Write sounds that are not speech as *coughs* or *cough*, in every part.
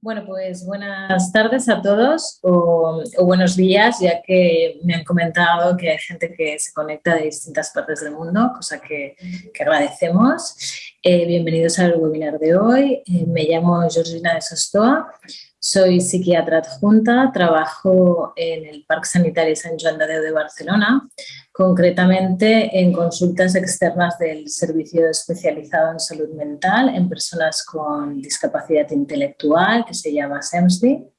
Bueno, pues buenas tardes a todos o, buenos días, ya que me han comentado que hay gente que se conecta de distintas partes del mundo, cosa que, agradecemos. Eh, bienvenidos al webinar de hoy. Eh, me llamo Georgina de Sostoa, soy psiquiatra adjunta, trabajo en el Parque Sanitario San Joan de de Barcelona, concretamente en consultas externas del Servicio Especializado en Salud Mental en personas con discapacidad intelectual, que se llama SEMSDI.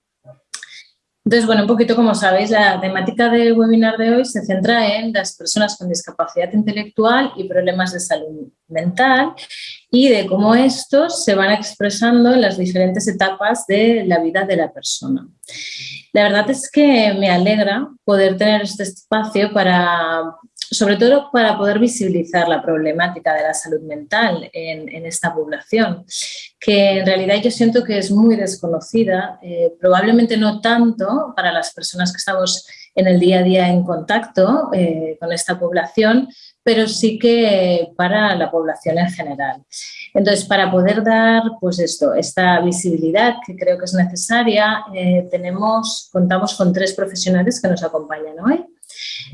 Entonces, bueno, un poquito como sabéis, la temática del webinar de hoy se centra en las personas con discapacidad intelectual y problemas de salud mental y de cómo estos se van expresando en las diferentes etapas de la vida de la persona. La verdad es que me alegra poder tener este espacio para, sobre todo para poder visibilizar la problemática de la salud mental en, esta población, que en realidad yo siento que es muy desconocida, eh, probablemente no tanto para las personas que estamos en el día a día en contacto eh, con esta población, pero sí que para la población en general. Entonces, para poder dar pues esto, esta visibilidad que creo que es necesaria, eh, tenemos, contamos con tres profesionales que nos acompañan hoy.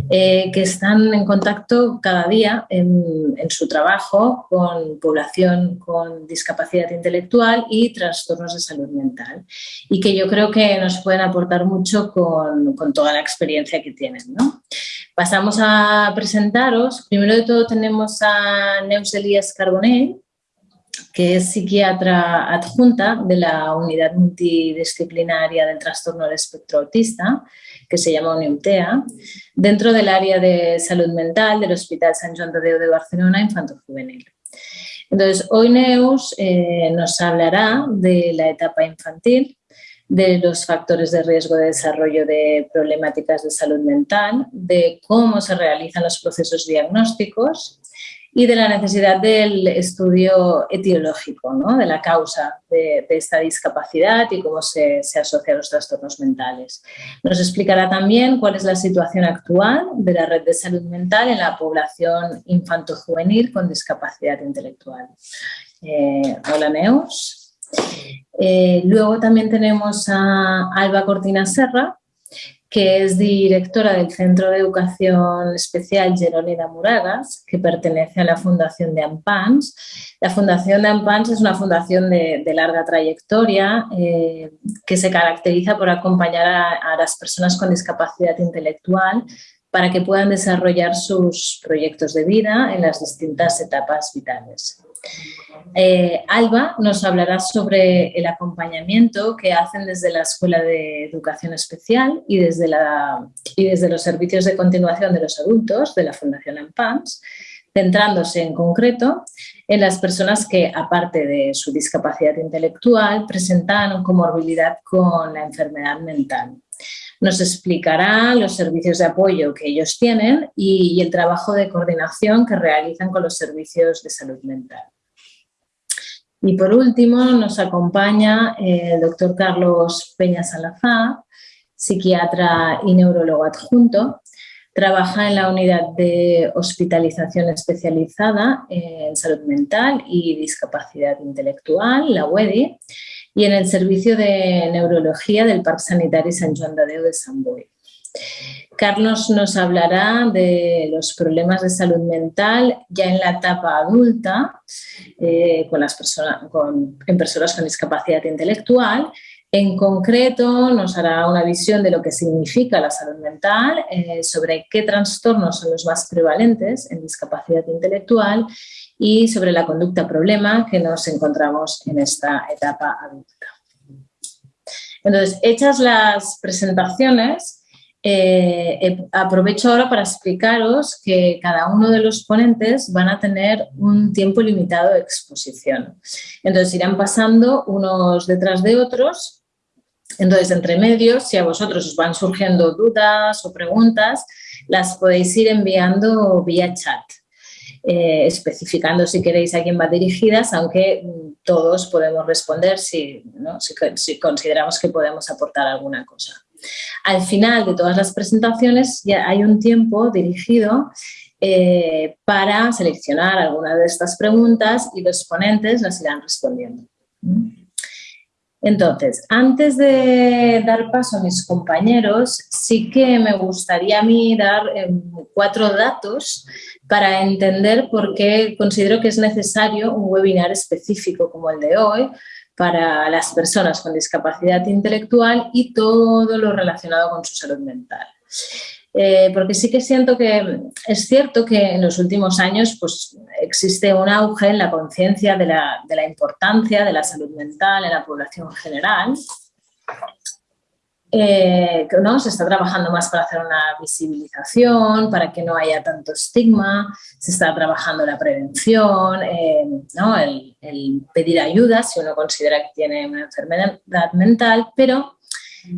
Eh, que están en contacto cada día en, su trabajo con población con discapacidad intelectual y trastornos de salud mental y que yo creo que nos pueden aportar mucho con, toda la experiencia que tienen. Pasamos a presentaros. Primero de todo tenemos a Neus Elías Carbonell, que es psiquiatra adjunta de la unidad multidisciplinaria del trastorno del espectro autista, que se llama UNIUMTEA, dentro del área de salud mental del Hospital San Joan de Déu de Barcelona Infanto Juvenil. Entonces, hoy Neus eh, nos hablará de la etapa infantil, de los factores de riesgo de desarrollo de problemáticas de salud mental, de cómo se realizan los procesos diagnósticos y de la necesidad del estudio etiológico, ¿no? de la causa de, esta discapacidad y cómo se, se, asocia a los trastornos mentales. Nos explicará también cuál es la situación actual de la red de salud mental en la población infanto-juvenil con discapacidad intelectual. Eh, hola Neus. Eh, luego también tenemos a Alba Cortina Serra, que es directora del Centro de Educación Especial Geronida Muragas, que pertenece a la Fundación de Ampans. La Fundación de Ampans es una fundación de, larga trayectoria eh, que se caracteriza por acompañar a las personas con discapacidad intelectual para que puedan desarrollar sus proyectos de vida en las distintas etapas vitales. Eh, Alba nos hablará sobre el acompañamiento que hacen desde la Escuela de Educación Especial y desde, los servicios de continuación de los adultos de la Fundación AMPANS, centrándose en concreto en las personas que, aparte de su discapacidad intelectual, presentan comorbilidad con la enfermedad mental. Nos explicará los servicios de apoyo que ellos tienen y el trabajo de coordinación que realizan con los servicios de salud mental. Y por último nos acompaña el doctor Carlos Peña Salazar, psiquiatra y neurólogo adjunto. Trabaja en la unidad de hospitalización especializada en salud mental y discapacidad intelectual, la UEDI, y en el servicio de neurología del Parque Sanitario San Joan de Déu de Sant Boi. Carlos nos hablará de los problemas de salud mental ya en la etapa adulta eh, con las personas, en personas con discapacidad intelectual. En concreto nos hará una visión de lo que significa la salud mental, eh, sobre qué trastornos son los más prevalentes en discapacidad intelectual y sobre la conducta problema que nos encontramos en esta etapa adulta. Entonces, hechas las presentaciones, eh, eh, aprovecho ahora para explicaros que cada uno de los ponentes van a tener un tiempo limitado de exposición. Entonces irán pasando unos detrás de otros. Entonces, entre medios, si a vosotros os van surgiendo dudas o preguntas, las podéis ir enviando vía chat. Eh, especificando si queréis a quién va dirigidas, aunque mm, todos podemos responder si, si consideramos que podemos aportar alguna cosa. Al final de todas las presentaciones ya hay un tiempo dirigido eh, para seleccionar alguna de estas preguntas y los ponentes las irán respondiendo. Entonces, antes de dar paso a mis compañeros, sí que me gustaría a mí dar em, cuatro datos para entender por qué considero que es necesario un webinar específico como el de hoy para las personas con discapacidad intelectual y todo lo relacionado con su salud mental. Eh, porque sí que siento que es cierto que en los últimos años pues, existe un auge en la conciencia de la, de la, importancia de la salud mental en la población general. Eh, ¿no? Se está trabajando más para hacer una visibilización, para que no haya tanto estigma, se está trabajando la prevención, eh, ¿no? el, pedir ayuda si uno considera que tiene una enfermedad mental, pero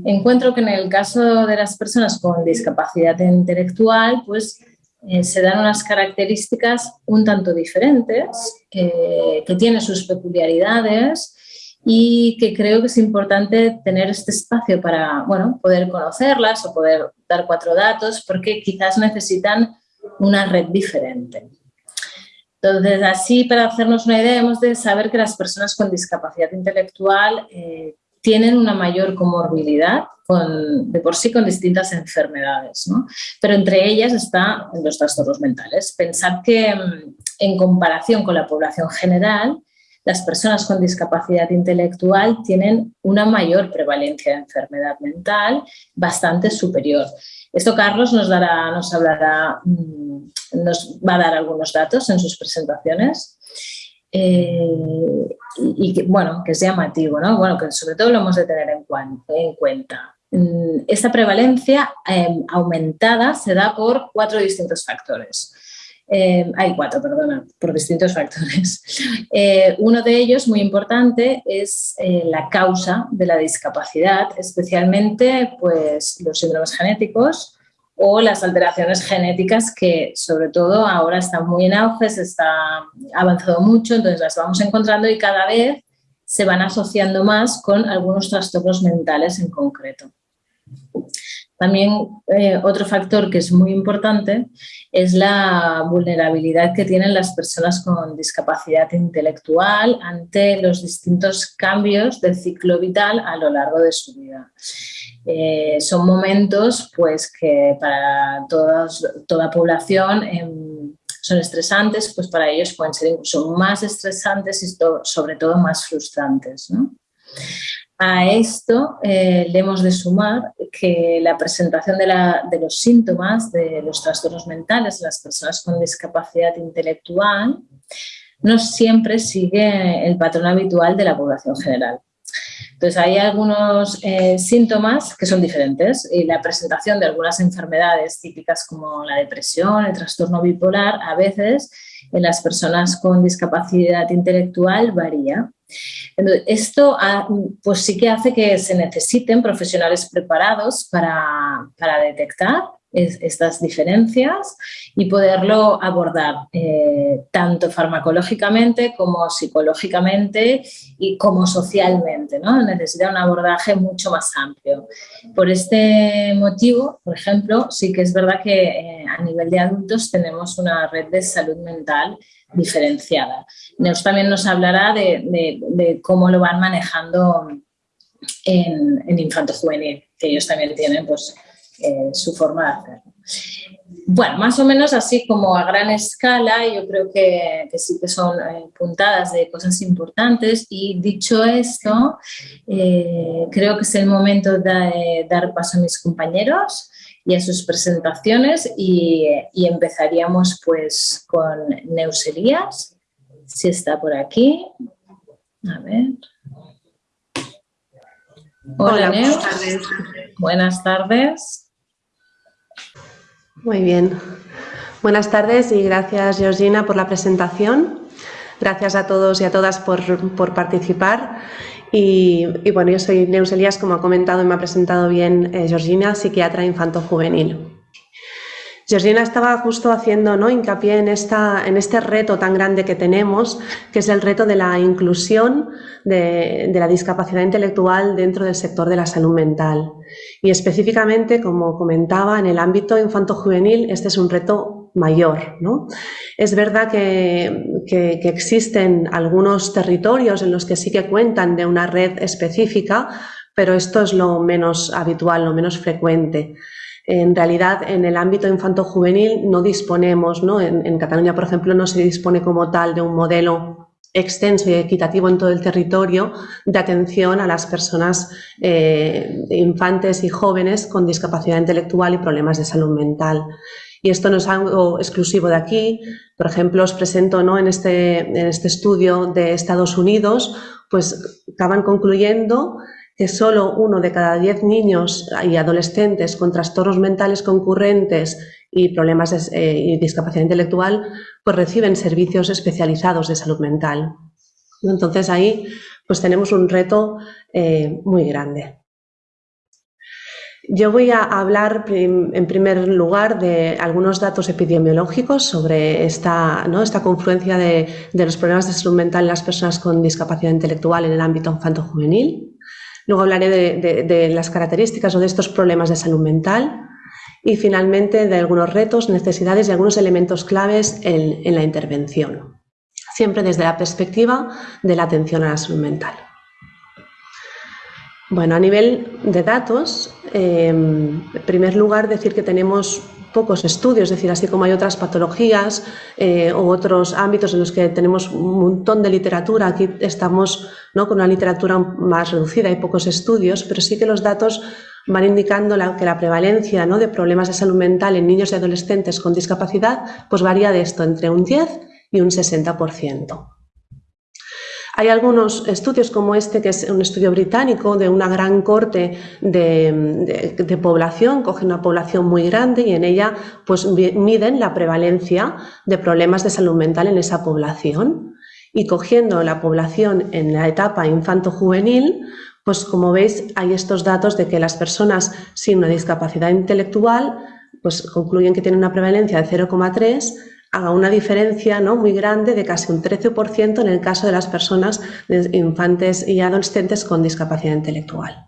Encuentro que en el caso de las personas con discapacidad intelectual, pues eh, se dan unas características un tanto diferentes, que tienen sus peculiaridades y que creo que es importante tener este espacio para bueno, poder conocerlas o poder dar cuatro datos porque quizás necesitan una red diferente. Entonces, así para hacernos una idea, hemos de saber que las personas con discapacidad intelectual eh, tienen una mayor comorbilidad con, de por sí con distintas enfermedades, ¿no? pero entre ellas están los trastornos mentales. Pensar que mm, en comparación con la población general, las personas con discapacidad intelectual tienen una mayor prevalencia de enfermedad mental bastante superior. Esto Carlos nos, dará, nos hablará, mm, nos va a dar algunos datos en sus presentaciones. Eh, y, que, bueno, que es llamativo, ¿no? Bueno, que sobre todo lo hemos de tener en, en cuenta. Mm, esta prevalencia em, aumentada se da por cuatro distintos factores. Em, hay cuatro, perdona, por distintos factores. Eh, uno de ellos, muy importante, es eh, la causa de la discapacidad, especialmente pues, los síndromes genéticos, o las alteraciones genéticas que sobre todo ahora están muy en auge, se está avanzado mucho, entonces las vamos encontrando y cada vez se van asociando más con algunos trastornos mentales en concreto. También eh, otro factor que es muy importante es la vulnerabilidad que tienen las personas con discapacidad intelectual ante los distintos cambios del ciclo vital a lo largo de su vida. Eh, son momentos pues, que para toda población em, son estresantes, pues para ellos pueden ser más estresantes y sobre todo más frustrantes. A esto eh, le hemos de sumar que la presentación de, los síntomas de los trastornos mentales de las personas con discapacidad intelectual no siempre sigue el patrón habitual de la población general. Entonces, hay algunos eh, síntomas que son diferentes y la presentación de algunas enfermedades típicas como la depresión, el trastorno bipolar, a veces en las personas con discapacidad intelectual varía. Esto ah, pues sí que hace que se necesiten profesionales preparados para, para detectar estas diferencias y poderlo abordar eh, tanto farmacológicamente como psicológicamente y como socialmente. ¿no? Necesita un abordaje mucho más amplio. Por este motivo, por ejemplo, sí que es verdad que eh, a nivel de adultos tenemos una red de salud mental diferenciada. Nos también nos hablará de, cómo lo van manejando en, en infanto juvenil, que ellos también tienen pues, eh, su forma de hacerlo. Bueno, más o menos así como a gran escala, yo creo que, sí que son eh, puntadas de cosas importantes y dicho esto, eh, creo que es el momento de dar paso a mis compañeros y a sus presentaciones y, empezaríamos pues con Neuselías, si está por aquí. A ver. Hola, Buenas tardes. Buenas tardes. Muy bien. Buenas tardes y gracias, Georgina, por la presentación. Gracias a todos y a todas por, participar. Y, bueno, yo soy Neus Elías, como ha comentado y me ha presentado bien eh, Georgina, psiquiatra infanto-juvenil. Georgina estaba justo haciendo ¿no? hincapié en, esta, en este reto tan grande que tenemos, que es el reto de la inclusión de la discapacidad intelectual dentro del sector de la salud mental. Y específicamente, como comentaba, en el ámbito infanto-juvenil, este es un reto mayor. ¿no? Es verdad que, que, existen algunos territorios en los que sí que cuentan de una red específica, pero esto es lo menos habitual, lo menos frecuente. En realidad, en el ámbito infanto-juvenil no disponemos, ¿no? En, en, Cataluña, por ejemplo, no se dispone como tal de un modelo extenso y equitativo en todo el territorio de atención a las personas eh, infantes y jóvenes con discapacidad intelectual y problemas de salud mental. Y esto no es algo exclusivo de aquí. Por ejemplo, os presento ¿no? en, este, en este estudio de Estados Unidos, pues acaban concluyendo que solo uno de cada diez niños y adolescentes con trastornos mentales concurrentes y problemas de eh, discapacidad intelectual, pues reciben servicios especializados de salud mental. Entonces ahí pues tenemos un reto eh, muy grande. Yo voy a hablar en primer lugar de algunos datos epidemiológicos sobre esta, ¿no? esta confluencia de, los problemas de salud mental en las personas con discapacidad intelectual en el ámbito infanto-juvenil. Luego hablaré de, de las características o de estos problemas de salud mental y finalmente de algunos retos, necesidades y algunos elementos claves en, la intervención, siempre desde la perspectiva de la atención a la salud mental. Bueno, a nivel de datos, em, en primer lugar decir que tenemos pocos estudios, es decir, así como hay otras patologías eh, u otros ámbitos en los que tenemos un montón de literatura, aquí estamos ¿no? con una literatura más reducida, hay pocos estudios, pero sí que los datos van indicando que la prevalencia ¿no? de problemas de salud mental en niños y adolescentes con discapacidad pues varía de esto entre un 10 y un 60%. Hay algunos estudios como este, que es un estudio británico de una gran corte de, población, cogen una población muy grande y en ella pues, miden la prevalencia de problemas de salud mental en esa población. Y cogiendo la población en la etapa infanto-juvenil, pues como veis hay estos datos de que las personas sin una discapacidad intelectual pues concluyen que tienen una prevalencia de 0,3 a una diferencia ¿no? muy grande de casi un 13% en el caso de las personas infantes y adolescentes con discapacidad intelectual.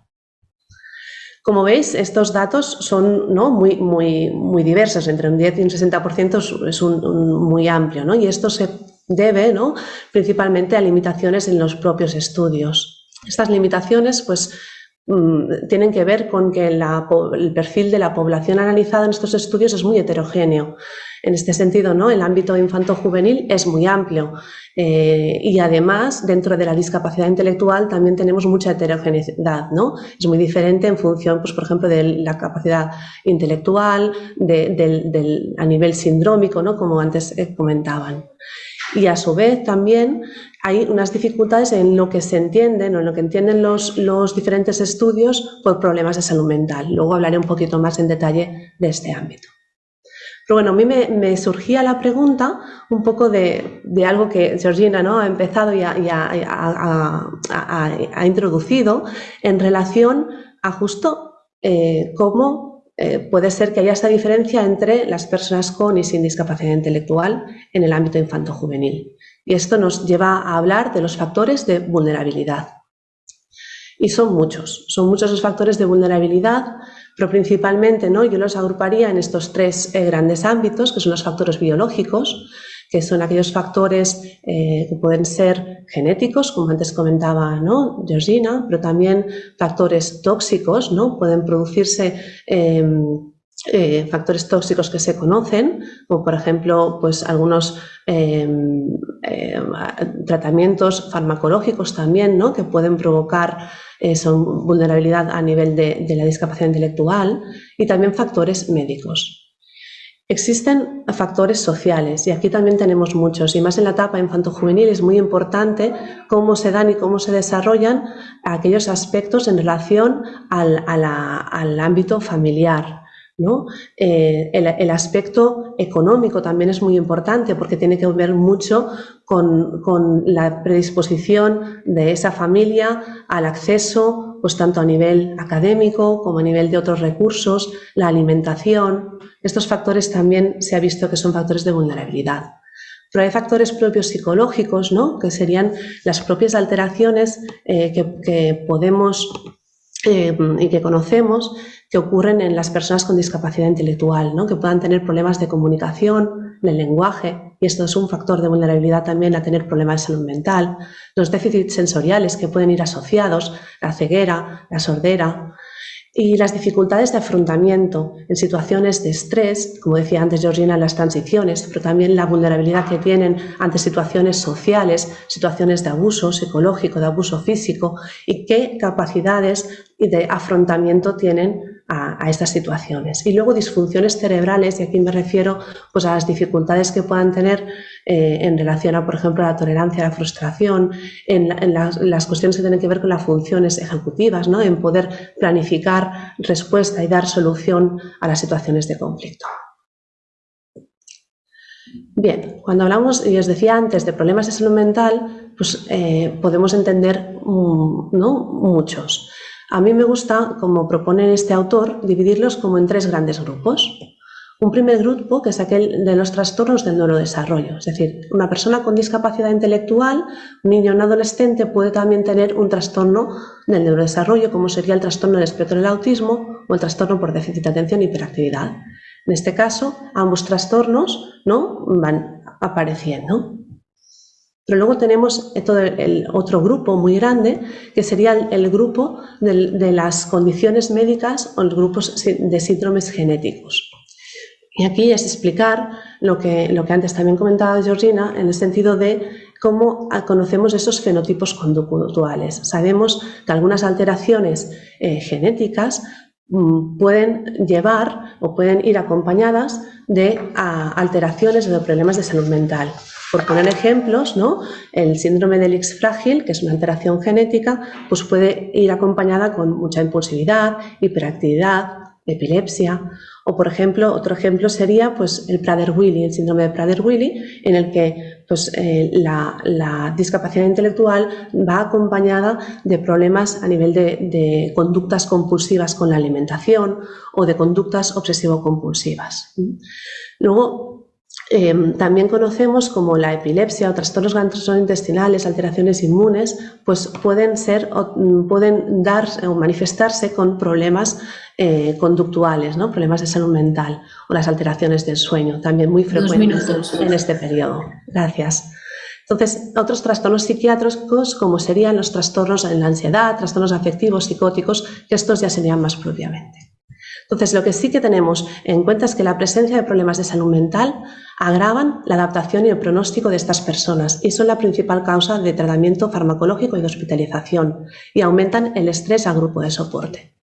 Como veis, estos datos son ¿no? muy, muy, muy diversos, entre un 10 y un 60% es un, muy amplio, ¿no? y esto se debe principalmente a limitaciones en los propios estudios. Estas limitaciones pues, mm, tienen que ver con que el perfil de la población analizada en estos estudios es muy heterogéneo. En este sentido, ¿no? el ámbito infanto-juvenil es muy amplio eh, y además dentro de la discapacidad intelectual también tenemos mucha heterogeneidad. ¿no? Es muy diferente en función, pues, por ejemplo, de la capacidad intelectual, a nivel sindrómico, ¿no? como antes eh, comentaban. Y a su vez también hay unas dificultades en lo que se entienden o en lo que entienden los, diferentes estudios por problemas de salud mental. Luego hablaré un poquito más en detalle de este ámbito. Pero bueno, a mí me, surgía la pregunta un poco de, algo que Georgina ha empezado y, ha, introducido en relación a justo eh, cómo eh, puede ser que haya esta diferencia entre las personas con y sin discapacidad intelectual en el ámbito infanto-juvenil. Y esto nos lleva a hablar de los factores de vulnerabilidad. Y son muchos, son muchos los factores de vulnerabilidad, pero principalmente ¿no? yo los agruparía en estos tres eh, grandes ámbitos, que son los factores biológicos, que son aquellos factores eh, que pueden ser genéticos, como antes comentaba ¿no? Georgina, pero también factores tóxicos, ¿no? pueden producirse em, eh, factores tóxicos que se conocen, como por ejemplo pues algunos em, em, tratamientos farmacológicos también ¿no? que pueden provocar eh, son vulnerabilidad a nivel de, la discapacidad intelectual y también factores médicos. Existen factores sociales y aquí también tenemos muchos y más en la etapa infanto-juvenil es muy importante cómo se dan y cómo se desarrollan aquellos aspectos en relación al ámbito familiar, eh, el, aspecto económico también es muy importante porque tiene que ver mucho con, la predisposición de esa familia al acceso, pues tanto a nivel académico como a nivel de otros recursos, la alimentación. Estos factores también se ha visto que son factores de vulnerabilidad. Pero hay factores propios psicológicos, ¿no? que serían las propias alteraciones eh, que, podemos eh, y que conocemos que ocurren en las personas con discapacidad intelectual, ¿no? que puedan tener problemas de comunicación, de lenguaje, y esto es un factor de vulnerabilidad también a tener problemas de salud mental, los déficits sensoriales que pueden ir asociados, la ceguera, la sordera, y las dificultades de afrontamiento en situaciones de estrés, como decía antes Georgina, las transiciones, pero también la vulnerabilidad que tienen ante situaciones sociales, situaciones de abuso psicológico, de abuso físico y qué capacidades de afrontamiento tienen a, estas situaciones. Y luego disfunciones cerebrales, y aquí me refiero pues, a las dificultades que puedan tener eh, en relación a, por ejemplo, la tolerancia la frustración, en, las, cuestiones que tienen que ver con las funciones ejecutivas, ¿no? en poder planificar respuesta y dar solución a las situaciones de conflicto. Bien, cuando hablamos, y os decía antes, de problemas de salud mental, pues eh, podemos entender mm, ¿no? muchos. A mí me gusta, como propone este autor, dividirlos como en tres grandes grupos. Un primer grupo, que es aquel de los trastornos del neurodesarrollo, es decir, una persona con discapacidad intelectual, un niño o un adolescente puede también tener un trastorno del neurodesarrollo, como sería el trastorno del espectro del autismo o el trastorno por déficit de atención y hiperactividad. En este caso, ambos trastornos ¿no? van apareciendo. Pero luego tenemos todo el otro grupo muy grande, que sería el, grupo de, las condiciones médicas o los grupos de síndromes genéticos. Y aquí es explicar lo que, lo que antes también comentaba Georgina, en el sentido de cómo conocemos esos fenotipos conductuales. Sabemos que algunas alteraciones eh, genéticas mm, pueden llevar o pueden ir acompañadas de alteraciones o de problemas de salud mental. Por poner ejemplos, ¿no? el síndrome del X frágil, que es una alteración genética, pues puede ir acompañada con mucha impulsividad, hiperactividad, epilepsia. O, por ejemplo, otro ejemplo sería pues, el Prader-Willi, el síndrome de Prader-Willi, en el que pues, eh, la, discapacidad intelectual va acompañada de problemas a nivel de, de conductas compulsivas con la alimentación o de conductas obsesivo-compulsivas. Luego, Em, también conocemos como la epilepsia o trastornos gastrointestinales, alteraciones inmunes, pues pueden ser mm, pueden dar o manifestarse con problemas eh, conductuales, ¿no? problemas de salud mental o las alteraciones del sueño, también muy frecuentes en este periodo. Gracias. Entonces, otros trastornos psiquiátricos como serían los trastornos en la ansiedad, trastornos afectivos, psicóticos, que estos ya serían más propiamente. Entonces, lo que sí que tenemos en cuenta es que la presencia de problemas de salud mental agravan la adaptación y el pronóstico de estas personas y son la principal causa de tratamiento farmacológico y de hospitalización y aumentan el estrés al grupo de soporte.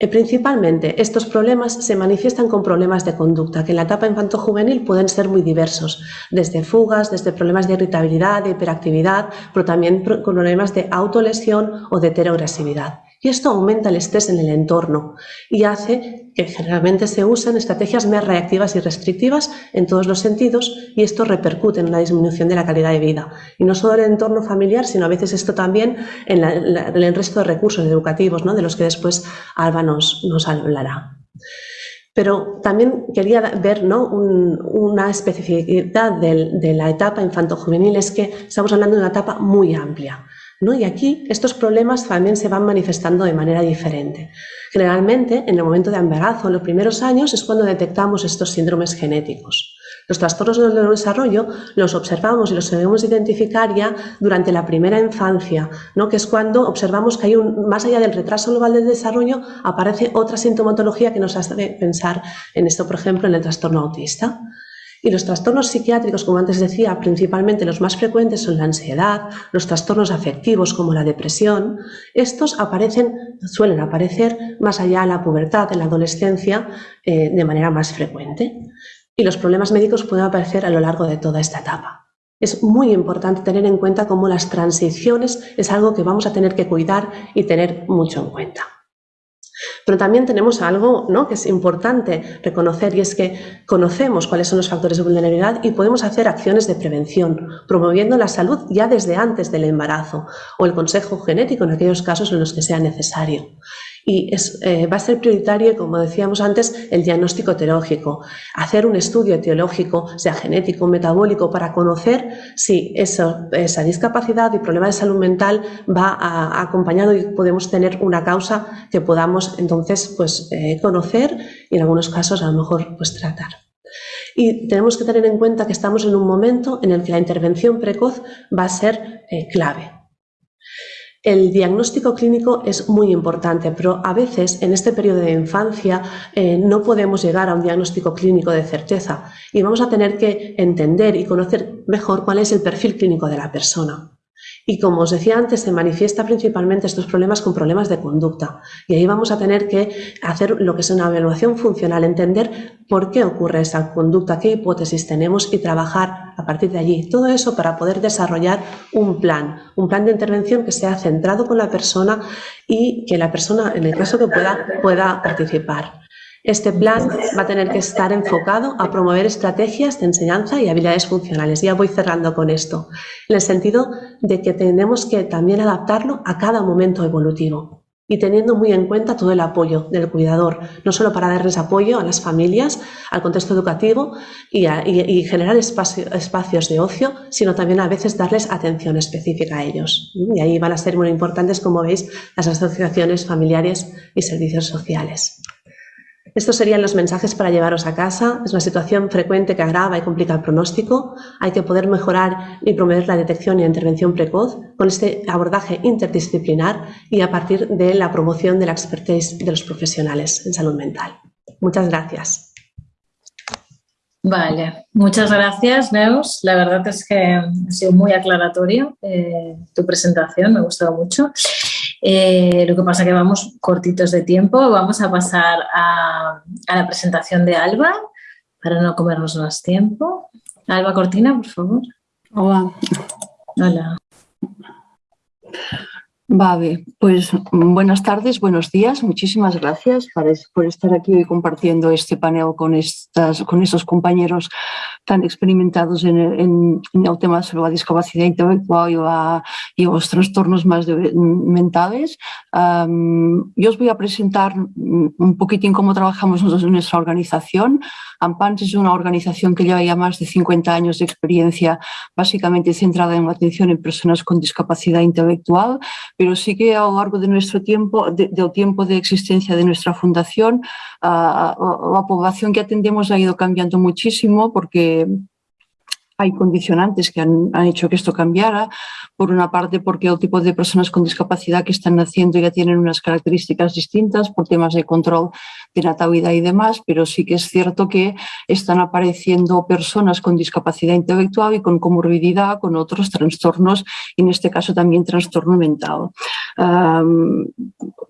Eh, principalmente, estos problemas se manifiestan con problemas de conducta, que en la etapa infanto-juvenil pueden ser muy diversos, desde fugas, desde problemas de irritabilidad, de hiperactividad, pero también problemas de autolesión o de heteroagresividad. Y esto aumenta el estrés en el entorno y hace que generalmente se usen estrategias más reactivas y restrictivas en todos los sentidos y esto repercute en una disminución de la calidad de vida. Y no solo en el entorno familiar, sino a veces esto también en, el resto de recursos educativos, ¿no? de los que después Alba nos, hablará. Pero también quería ver ¿no? una especificidad de la etapa infanto-juvenil, es que estamos hablando de una etapa muy amplia. Y aquí estos problemas también se van manifestando de manera diferente. Generalmente, en el momento de embarazo, en los primeros años, es cuando detectamos estos síndromes genéticos. Los trastornos del neurodesarrollo los observamos y los debemos identificar ya durante la primera infancia, ¿no? que es cuando observamos que hay un, más allá del retraso global del desarrollo, aparece otra sintomatología que nos hace pensar en esto, por ejemplo, en el trastorno autista. Y los trastornos psiquiátricos, como antes decía, principalmente los más frecuentes son la ansiedad, los trastornos afectivos como la depresión. Estos aparecen, suelen aparecer más allá de la pubertad, en la adolescencia, eh, de manera más frecuente. Y los problemas médicos pueden aparecer a lo largo de toda esta etapa. Es muy importante tener en cuenta cómo las transiciones es algo que vamos a tener que cuidar y tener mucho en cuenta. Pero también tenemos algo ¿no? que es importante reconocer y es que conocemos cuáles son los factores de vulnerabilidad y podemos hacer acciones de prevención, promoviendo la salud ya desde antes del embarazo o el consejo genético en aquellos casos en los que sea necesario. Y eh, va a ser prioritario, como decíamos antes, el diagnóstico etiológico, hacer un estudio etiológico, sea genético, o metabólico, para conocer si esa discapacidad y problema de salud mental va acompañado y podemos tener una causa que podamos entonces pues, eh, conocer y en algunos casos a lo mejor pues, tratar. Y tenemos que tener en cuenta que estamos en un momento en el que la intervención precoz va a ser eh, clave. El diagnóstico clínico es muy importante, pero a veces en este periodo de infancia eh, no podemos llegar a un diagnóstico clínico de certeza y vamos a tener que entender y conocer mejor cuál es el perfil clínico de la persona. Y como os decía antes, se manifiesta principalmente estos problemas con problemas de conducta. Y ahí vamos a tener que hacer lo que es una evaluación funcional, entender por qué ocurre esa conducta, qué hipótesis tenemos y trabajar a partir de allí. Todo eso para poder desarrollar un plan, un plan de intervención que sea centrado con la persona y que la persona, en el caso que pueda, pueda participar. Este plan va a tener que estar enfocado a promover estrategias de enseñanza y habilidades funcionales. Ya voy cerrando con esto, en el sentido de que tenemos que también adaptarlo a cada momento evolutivo y teniendo muy en cuenta todo el apoyo del cuidador, no solo para darles apoyo a las familias, al contexto educativo y, generar espacios de ocio, sino también a veces darles atención específica a ellos. Y ahí van a ser muy importantes, como veis, las asociaciones familiares y servicios sociales. Estos serían los mensajes para llevaros a casa. Es una situación frecuente que agrava y complica el pronóstico. Hay que poder mejorar y promover la detección y la intervención precoz con este abordaje interdisciplinar y a partir de la promoción de la expertise de los profesionales en salud mental. Muchas gracias. Vale, muchas gracias, Neus. La verdad es que ha sido muy aclaratoria eh, tu presentación, me ha gustado mucho. Eh, lo que pasa que vamos cortitos de tiempo. Vamos a pasar a, la presentación de Alba para no comernos más tiempo. Alba Cortina, por favor. Hola. Hola. Vale, pues buenas tardes, buenos días, muchísimas gracias por estar aquí hoy compartiendo este panel con, estas, con estos compañeros tan experimentados en el, tema sobre la discapacidad intelectual y, los trastornos más mentales. yo os voy a presentar un poquitín cómo trabajamos nosotros en nuestra organización. AMPANS es una organización que lleva ya más de 50 años de experiencia, básicamente centrada en la atención en personas con discapacidad intelectual, pero sí que a lo largo de nuestro tiempo, del tiempo de existencia de nuestra fundación, la población que atendemos ha ido cambiando muchísimo porque hay condicionantes que han, hecho que esto cambiara. Por una parte, porque el tipo de personas con discapacidad que están naciendo ya tienen unas características distintas por temas de control de natalidad y demás, pero sí que es cierto que están apareciendo personas con discapacidad intelectual y con comorbilidad, con otros trastornos, y en este caso también trastorno mental.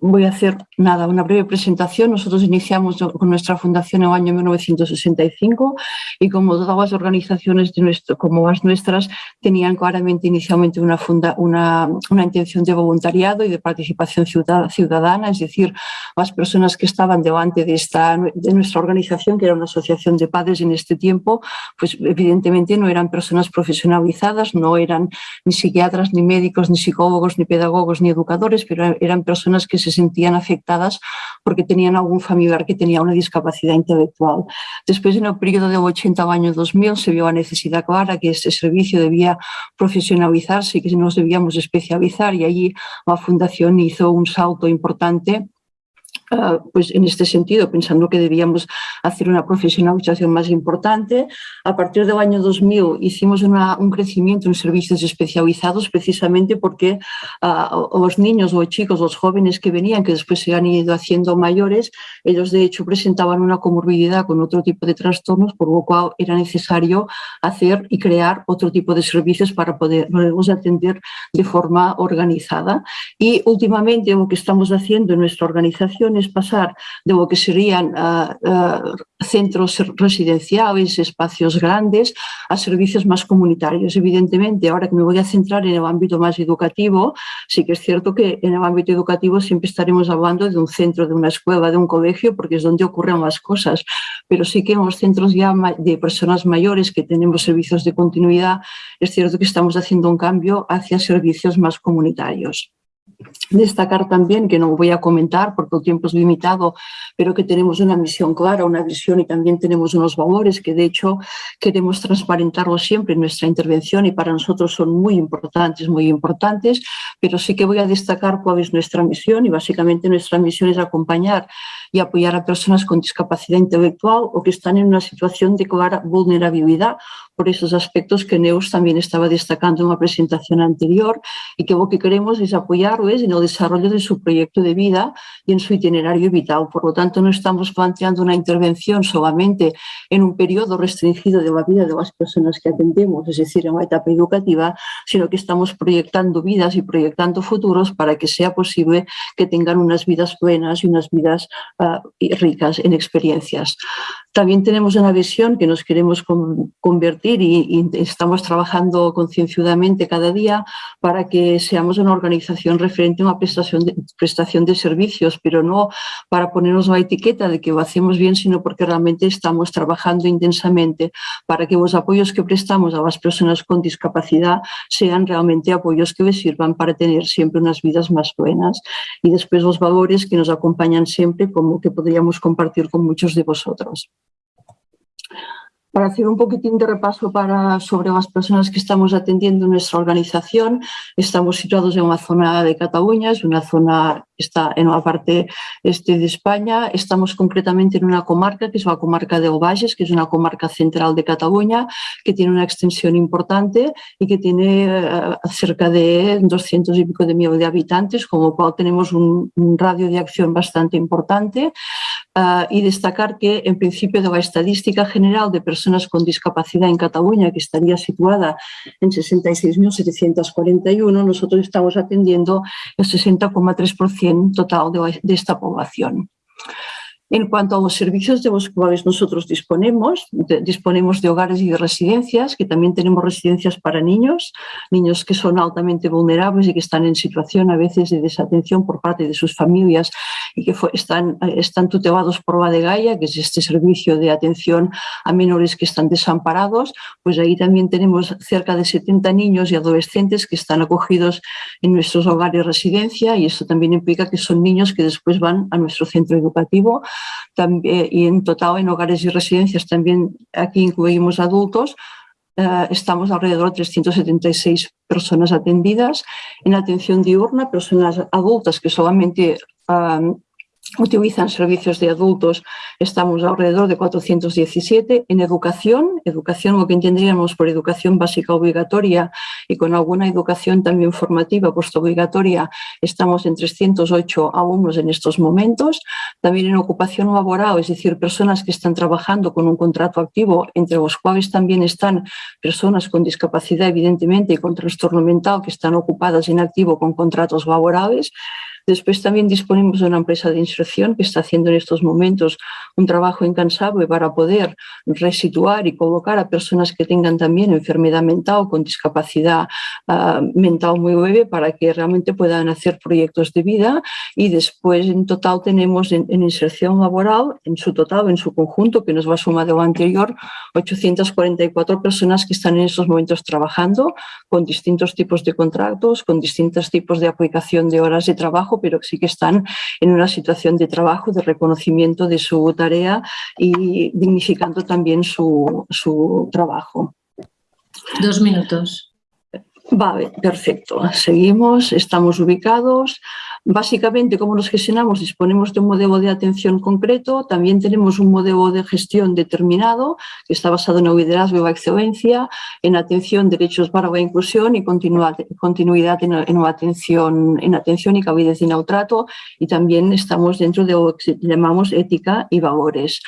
voy a hacer nada, una breve presentación. Nosotros iniciamos con nuestra fundación en el año 1965 y como todas las organizaciones de nuestro, como las nuestras tenían claramente inicialmente una, funda, una, una intención de voluntariado y de participación ciudadana, es decir, las personas que estaban delante de, esta, de nuestra organización, que era una asociación de padres en este tiempo, pues evidentemente no eran personas profesionalizadas, no eran ni psiquiatras, ni médicos, ni psicólogos, ni pedagogos, ni educadores, pero eran personas que se sentían afectadas porque tenían algún familiar que tenía una discapacidad intelectual. Después, en el periodo del 80 al año 2000, se vio la necesidad clara que este servicio debía profesionalizarse y que nos debíamos especializar y allí la Fundación hizo un salto importante Ah, pues en este sentido, pensando que debíamos hacer una profesionalización más importante, a partir del año 2000 hicimos un crecimiento en servicios especializados precisamente porque uh, los niños o chicos, los jóvenes que venían, que después se han ido haciendo mayores, ellos de hecho presentaban una comorbilidad con otro tipo de trastornos, por lo cual era necesario hacer y crear otro tipo de servicios para poderlos atender de forma organizada. Y últimamente lo que estamos haciendo en nuestra organización pasar de lo que serían ah, ah, centros residenciales, espacios grandes, a servicios más comunitarios. Evidentemente, ahora que me voy a centrar en el ámbito más educativo, sí que es cierto que en el ámbito educativo siempre estaremos hablando de un centro, de una escuela, de un colegio, porque es donde ocurren las cosas, pero sí que en los centros ya de personas mayores que tenemos servicios de continuidad, es cierto que estamos haciendo un cambio hacia servicios más comunitarios. Destacar también, que no voy a comentar porque el tiempo es limitado, pero que tenemos una misión clara, una visión y también tenemos unos valores que de hecho queremos transparentarlos siempre en nuestra intervención y para nosotros son muy importantes, muy importantes, pero sí que voy a destacar cuál es nuestra misión y básicamente nuestra misión es acompañar y apoyar a personas con discapacidad intelectual o que están en una situación de clara vulnerabilidad por esos aspectos que Neus también estaba destacando en la presentación anterior y que lo que queremos es apoyarles en el desarrollo de su proyecto de vida y en su itinerario vital. Por lo tanto, no estamos planteando una intervención solamente en un periodo restringido de la vida de las personas que atendemos, es decir, en la etapa educativa, sino que estamos proyectando vidas y proyectando futuros para que sea posible que tengan unas vidas buenas y unas vidas uh, ricas en experiencias. También tenemos una visión que nos queremos convertir y, estamos trabajando concienzudamente cada día para que seamos una organización referente a una prestación de, prestación de servicios, pero no para ponernos la etiqueta de que lo hacemos bien, sino porque realmente estamos trabajando intensamente para que los apoyos que prestamos a las personas con discapacidad sean realmente apoyos que les sirvan para tener siempre unas vidas más buenas. Y después los valores que nos acompañan siempre, como que podríamos compartir con muchos de vosotros. Para hacer un poquitín de repaso para, sobre las personas que estamos atendiendo en nuestra organización, estamos situados en una zona de Cataluña, es una zona que está en la parte este de España. Estamos concretamente en una comarca, que es la comarca de Ovalles, que es una comarca central de Cataluña, que tiene una extensión importante y que tiene uh, cerca de 200 y pico de millones de habitantes, con lo cual tenemos un, un radio de acción bastante importante. Uh, y destacar que, en principio, de la estadística general de personas con discapacidad en Cataluña, que estaría situada en 66.741, nosotros estamos atendiendo el 60,3% total de, de esta población. En cuanto a los servicios de los cuales nosotros disponemos, de, disponemos de hogares y de residencias, que también tenemos residencias para niños, niños que son altamente vulnerables y que están en situación a veces de desatención por parte de sus familias y que están, están tutelados por la de Gaia, que es este servicio de atención a menores que están desamparados, pues ahí también tenemos cerca de 70 niños y adolescentes que están acogidos en nuestros hogares residencia y esto también implica que son niños que después van a nuestro centro educativo también, y en total en hogares y residencias también aquí incluimos adultos, eh, estamos alrededor de 376 personas atendidas. En atención diurna, personas adultas que solamente utilizan servicios de adultos, estamos alrededor de 417. En educación, educación lo que entenderíamos por educación básica obligatoria y con alguna educación también formativa obligatoria, estamos en 308 alumnos en estos momentos. También en ocupación laboral, es decir, personas que están trabajando con un contrato activo, entre los cuales también están personas con discapacidad, evidentemente, y con trastorno mental que están ocupadas en activo con contratos laborales. Después también disponemos de una empresa de inserción que está haciendo en estos momentos un trabajo incansable para poder resituar y colocar a personas que tengan también enfermedad mental con discapacidad uh, mental muy leve para que realmente puedan hacer proyectos de vida. Y después en total tenemos en, en inserción laboral, en su total, en su conjunto, que nos va a sumar de lo anterior, 844 personas que están en estos momentos trabajando con distintos tipos de contratos, con distintos tipos de aplicación de horas de trabajo pero sí que están en una situación de trabajo, de reconocimiento de su tarea y dignificando también su, su trabajo. Dos minutos. Vale, perfecto. Seguimos, estamos ubicados. Básicamente, ¿cómo nos gestionamos? Disponemos de un modelo de atención concreto, también tenemos un modelo de gestión determinado que está basado en el liderazgo y la excelencia, en atención, derechos para la inclusión y continuidad en, en, atención, en atención y cabidez y neutrato y también estamos dentro de lo que llamamos ética y valores.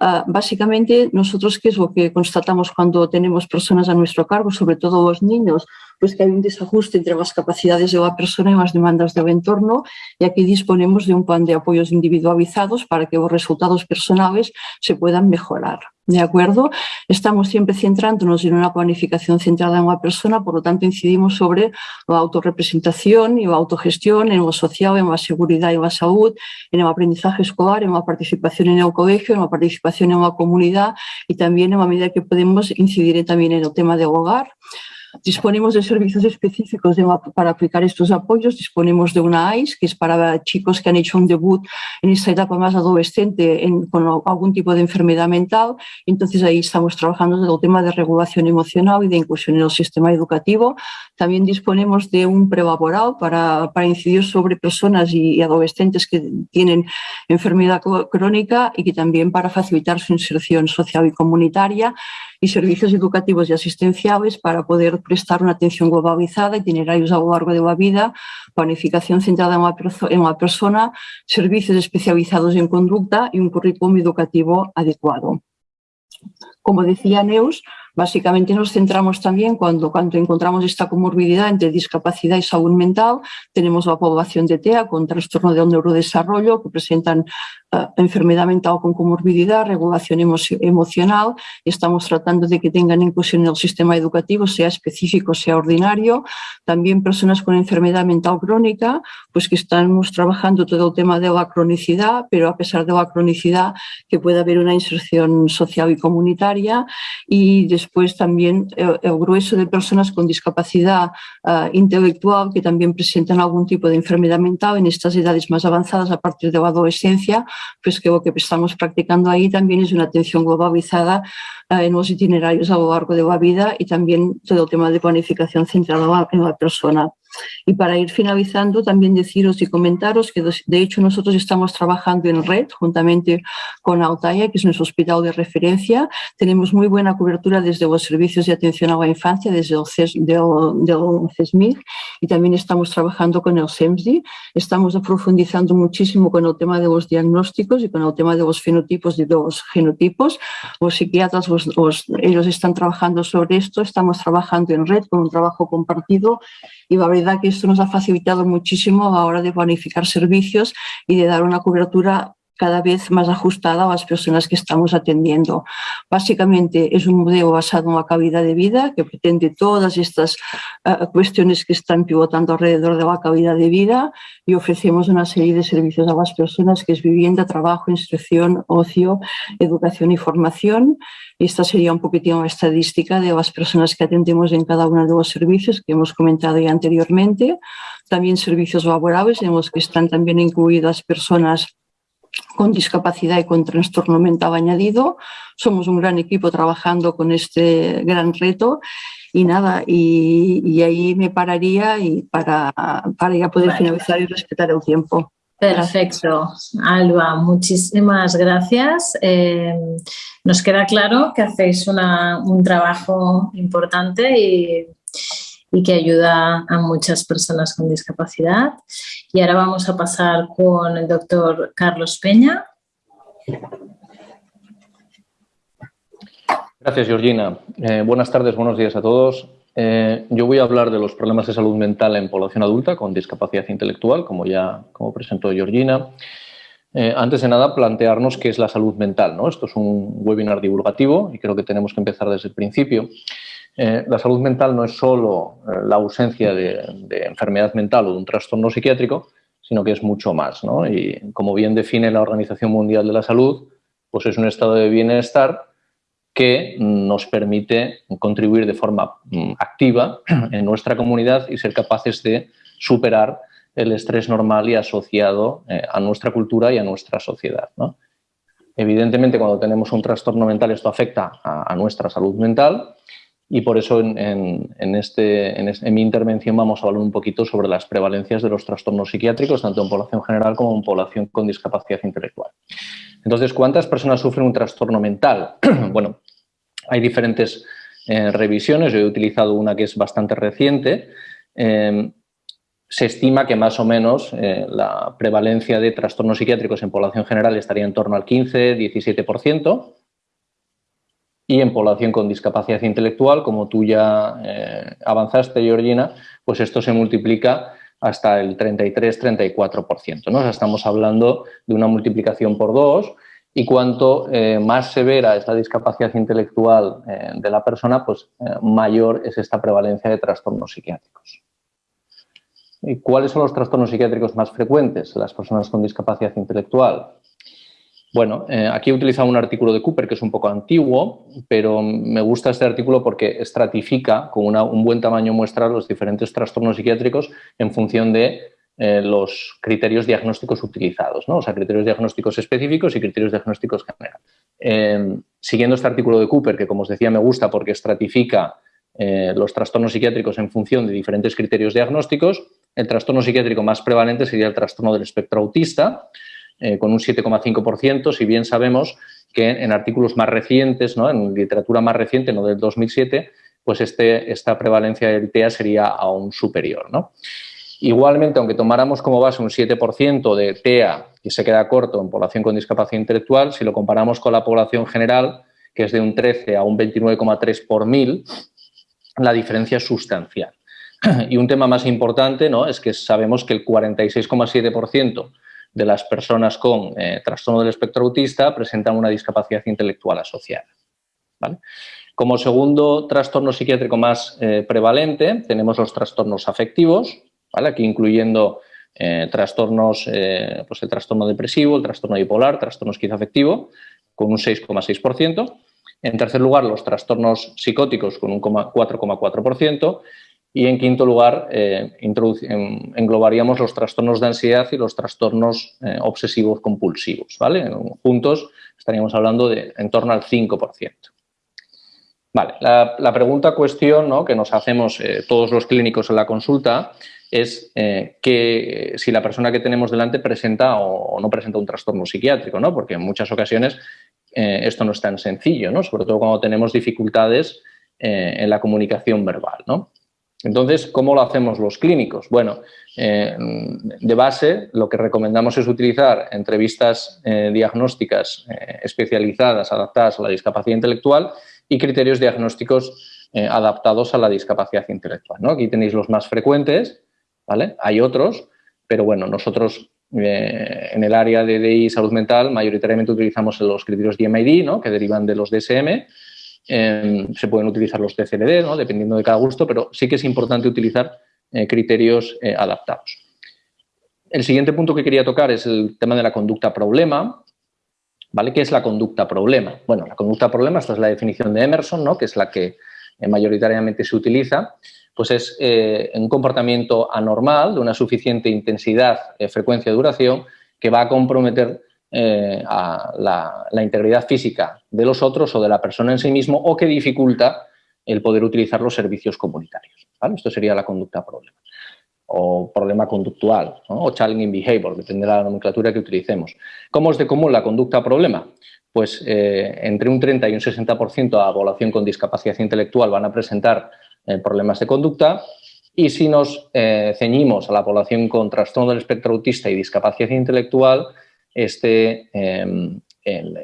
Uh, básicamente, nosotros, ¿qué es lo que constatamos cuando tenemos personas a nuestro cargo, sobre todo los niños? Pues que hay un desajuste entre las capacidades de la persona y las demandas del entorno y aquí disponemos de un plan de apoyos individualizados para que los resultados personales se puedan mejorar. ¿De acuerdo? Estamos siempre centrándonos en una planificación centrada en la persona, por lo tanto incidimos sobre la autorrepresentación y la autogestión, en lo social, en la seguridad y la salud, en el aprendizaje escolar, en la participación en el colegio, en la participación en la comunidad y también en la medida que podemos incidir también en el tema del hogar. Disponemos de servicios específicos para aplicar estos apoyos, disponemos de una AIS, que es para chicos que han hecho un debut en esta etapa más adolescente con algún tipo de enfermedad mental, entonces ahí estamos trabajando en el tema de regulación emocional y de inclusión en el sistema educativo. También disponemos de un prelaboral para, para incidir sobre personas y adolescentes que tienen enfermedad crónica y que también para facilitar su inserción social y comunitaria y servicios educativos y asistenciales para poder prestar una atención globalizada, itinerarios a lo largo de la vida, planificación centrada en la, en la persona, servicios especializados en conducta y un currículum educativo adecuado. Como decía Neus, Básicamente nos centramos también cuando, cuando encontramos esta comorbilidad entre discapacidad y salud mental, tenemos la población de TEA con trastorno del neurodesarrollo que presentan enfermedad mental con comorbilidad, regulación emocional y estamos tratando de que tengan inclusión en el sistema educativo, sea específico, sea ordinario. También personas con enfermedad mental crónica, pues que estamos trabajando todo el tema de la cronicidad, pero a pesar de la cronicidad que pueda haber una inserción social y comunitaria y después también el, grueso de personas con discapacidad uh, intelectual que también presentan algún tipo de enfermedad mental en estas edades más avanzadas a partir de la adolescencia, pues que lo que estamos practicando ahí también es una atención globalizada uh, en los itinerarios a lo largo de la vida y también todo el tema de planificación centrada en la persona. Y para ir finalizando, también deciros y comentaros que de hecho nosotros estamos trabajando en red juntamente con Altaya, que es nuestro hospital de referencia. Tenemos muy buena cobertura desde los servicios de atención a la infancia, desde el, CES, del, CESMIC y también estamos trabajando con el SEMSDI. Estamos profundizando muchísimo con el tema de los diagnósticos y con el tema de los fenotipos y de los genotipos. Los psiquiatras, ellos están trabajando sobre esto. Estamos trabajando en red con un trabajo compartido y la verdad que esto nos ha facilitado muchísimo a la hora de planificar servicios y de dar una cobertura cada vez más ajustada a las personas que estamos atendiendo. Básicamente es un modelo basado en la calidad de vida que pretende todas estas uh, cuestiones que están pivotando alrededor de la calidad de vida y ofrecemos una serie de servicios a las personas que es vivienda, trabajo, instrucción, ocio, educación y formación. Esta sería un poquitín una estadística de las personas que atendemos en cada uno de los servicios que hemos comentado ya anteriormente. También servicios laborables en los que están también incluidas personas con discapacidad y con trastorno mental añadido. Somos un gran equipo trabajando con este gran reto y nada, y, ahí me pararía y para, para ya poder finalizar y respetar el tiempo. Perfecto, Alba, muchísimas gracias. Eh, nos queda claro que hacéis un trabajo importante y y que ayuda a muchas personas con discapacidad. Y ahora vamos a pasar con el doctor Carlos Peña. Gracias, Georgina. Eh, buenas tardes, buenos días a todos. Eh, yo voy a hablar de los problemas de salud mental en población adulta con discapacidad intelectual, como ya como presentó Georgina. Eh, antes de nada, plantearnos qué es la salud mental. ¿no? Esto es un webinar divulgativo y creo que tenemos que empezar desde el principio. Eh, la salud mental no es solo eh, la ausencia de, enfermedad mental o de un trastorno psiquiátrico, sino que es mucho más. Y como bien define la Organización Mundial de la Salud, pues es un estado de bienestar que nos permite contribuir de forma mm, activa *clears throat* en nuestra comunidad y ser capaces de superar el estrés normal y asociado eh, a nuestra cultura y a nuestra sociedad. Evidentemente, cuando tenemos un trastorno mental, esto afecta a nuestra salud mental y por eso en, este, en, mi intervención vamos a hablar un poquito sobre las prevalencias de los trastornos psiquiátricos, tanto en población general como en población con discapacidad intelectual. Entonces, ¿cuántas personas sufren un trastorno mental? *clears throat* bueno, hay diferentes eh, revisiones, yo he utilizado una que es bastante reciente. Eh, se estima que más o menos eh, la prevalencia de trastornos psiquiátricos en población general estaría en torno al 15-17%, y en población con discapacidad intelectual, como tú ya eh, avanzaste, Georgina, pues esto se multiplica hasta el 33-34%. ¿no? estamos hablando de una multiplicación por dos y cuanto eh, más severa es la discapacidad intelectual eh, de la persona, pues mayor es esta prevalencia de trastornos psiquiátricos. ¿Y cuáles son los trastornos psiquiátricos más frecuentes en las personas con discapacidad intelectual? Bueno, eh, aquí he utilizado un artículo de Cooper que es un poco antiguo, pero me gusta este artículo porque estratifica con un buen tamaño muestra los diferentes trastornos psiquiátricos en función de eh, los criterios diagnósticos utilizados, ¿no? o sea, criterios diagnósticos específicos y criterios diagnósticos generales. Em, siguiendo este artículo de Cooper, que como os decía me gusta porque estratifica eh, los trastornos psiquiátricos en función de diferentes criterios diagnósticos, el trastorno psiquiátrico más prevalente sería el trastorno del espectro autista, eh, con un 7,5%, si bien sabemos que en artículos más recientes, ¿no? en literatura más reciente, no del 2007, pues este, esta prevalencia del TEA sería aún superior. Igualmente, aunque tomáramos como base un 7% de TEA, y se queda corto en población con discapacidad intelectual, si lo comparamos con la población general, que es de un 13 a un 29,3 por mil, la diferencia es sustancial. *clears throat* Y un tema más importante ¿no? es que sabemos que el 46,7% de las personas con eh, trastorno del espectro autista presentan una discapacidad intelectual asociada. Como segundo trastorno psiquiátrico más eh, prevalente tenemos los trastornos afectivos, aquí incluyendo eh, trastornos, pues el trastorno depresivo, el trastorno bipolar, trastorno esquizoafectivo, con un 6,6%. En tercer lugar, los trastornos psicóticos con un 4,4% y en quinto lugar, eh, englobaríamos los trastornos de ansiedad y los trastornos eh, obsesivos compulsivos. ¿vale? Juntos estaríamos hablando de en torno al 5%. Vale, la, pregunta cuestión ¿no? que nos hacemos eh, todos los clínicos en la consulta es que si la persona que tenemos delante presenta o, no presenta un trastorno psiquiátrico, ¿no? porque en muchas ocasiones esto no es tan sencillo, ¿no? sobre todo cuando tenemos dificultades en la comunicación verbal. ¿no? Entonces, ¿cómo lo hacemos los clínicos? Bueno, eh, de base lo que recomendamos es utilizar entrevistas eh, diagnósticas eh, especializadas, adaptadas a la discapacidad intelectual y criterios diagnósticos adaptados a la discapacidad intelectual. Aquí tenéis los más frecuentes, ¿vale? Hay otros, pero bueno, nosotros en el área de DI salud mental mayoritariamente utilizamos los criterios DMID, ¿no? que derivan de los DSM, Em, se pueden utilizar los TCLD, dependiendo de cada gusto, pero sí que es importante utilizar eh, criterios eh, adaptados. El siguiente punto que quería tocar es el tema de la conducta problema. ¿Vale? ¿Qué es la conducta problema? Bueno, la conducta problema, esta es la definición de Emerson, ¿no? que es la que eh, mayoritariamente se utiliza, pues es un comportamiento anormal de una suficiente intensidad, frecuencia duración que va a comprometer eh, a la, integridad física de los otros o de la persona en sí mismo o que dificulta el poder utilizar los servicios comunitarios. Esto sería la conducta problema o problema conductual o challenging behavior, depende de la nomenclatura que utilicemos. ¿Cómo es de común la conducta problema? Pues eh, entre un 30 y un 60% de la población con discapacidad intelectual van a presentar eh, problemas de conducta y si nos ceñimos a la población con trastorno del espectro autista y discapacidad intelectual, este, em,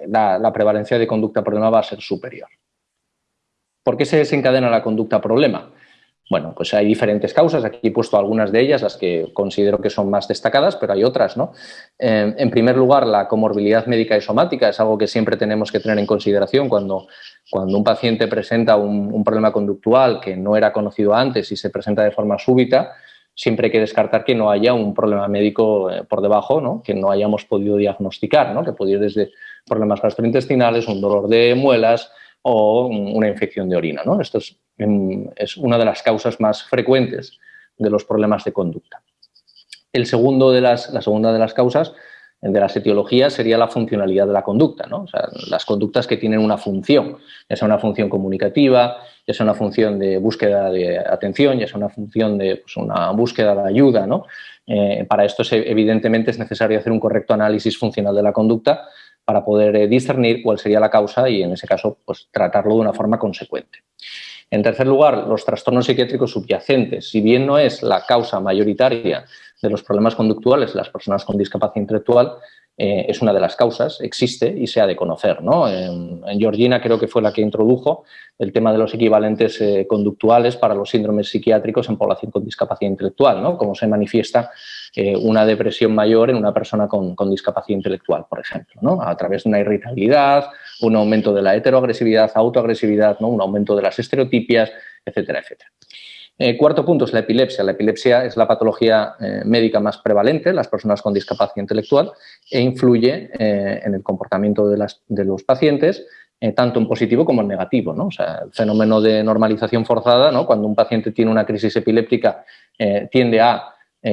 la, prevalencia de conducta problema va a ser superior. ¿Por qué se desencadena la conducta problema? Bueno, pues hay diferentes causas, aquí he puesto algunas de ellas, las que considero que son más destacadas, pero hay otras, ¿no? Em, en primer lugar, la comorbilidad médica y somática es algo que siempre tenemos que tener en consideración cuando, cuando un paciente presenta un problema conductual que no era conocido antes y se presenta de forma súbita, siempre hay que descartar que no haya un problema médico eh, por debajo, ¿no? que no hayamos podido diagnosticar, ¿no? que puede ir desde problemas gastrointestinales, un dolor de muelas o una infección de orina. ¿no? Esto es, mm, es, una de las causas más frecuentes de los problemas de conducta. El segundo de las, la segunda de las causas de las etiologías sería la funcionalidad de la conducta, ¿no? las conductas que tienen una función, ya sea una función comunicativa, ya sea una función de búsqueda de atención, ya sea una función de pues, una búsqueda de ayuda. ¿no? Eh, para esto, evidentemente, es necesario hacer un correcto análisis funcional de la conducta para poder eh, discernir cuál sería la causa y, en ese caso, pues, tratarlo de una forma consecuente. En tercer lugar, los trastornos psiquiátricos subyacentes. Si bien no es la causa mayoritaria de los problemas conductuales de las personas con discapacidad intelectual, eh, es una de las causas, existe y se ha de conocer. ¿no? En, Georgina creo que fue la que introdujo el tema de los equivalentes eh, conductuales para los síndromes psiquiátricos en población con discapacidad intelectual, ¿no? cómo se manifiesta eh, una depresión mayor en una persona con, discapacidad intelectual, por ejemplo, ¿no? a través de una irritabilidad, un aumento de la heteroagresividad, autoagresividad, ¿no? un aumento de las estereotipias, etcétera, etcétera. Eh, cuarto punto es la epilepsia. La epilepsia es la patología eh, médica más prevalente en las personas con discapacidad intelectual e influye eh, en el comportamiento de, los pacientes, tanto en positivo como en negativo. ¿no? O sea, el fenómeno de normalización forzada, ¿no? cuando un paciente tiene una crisis epiléptica, tiende a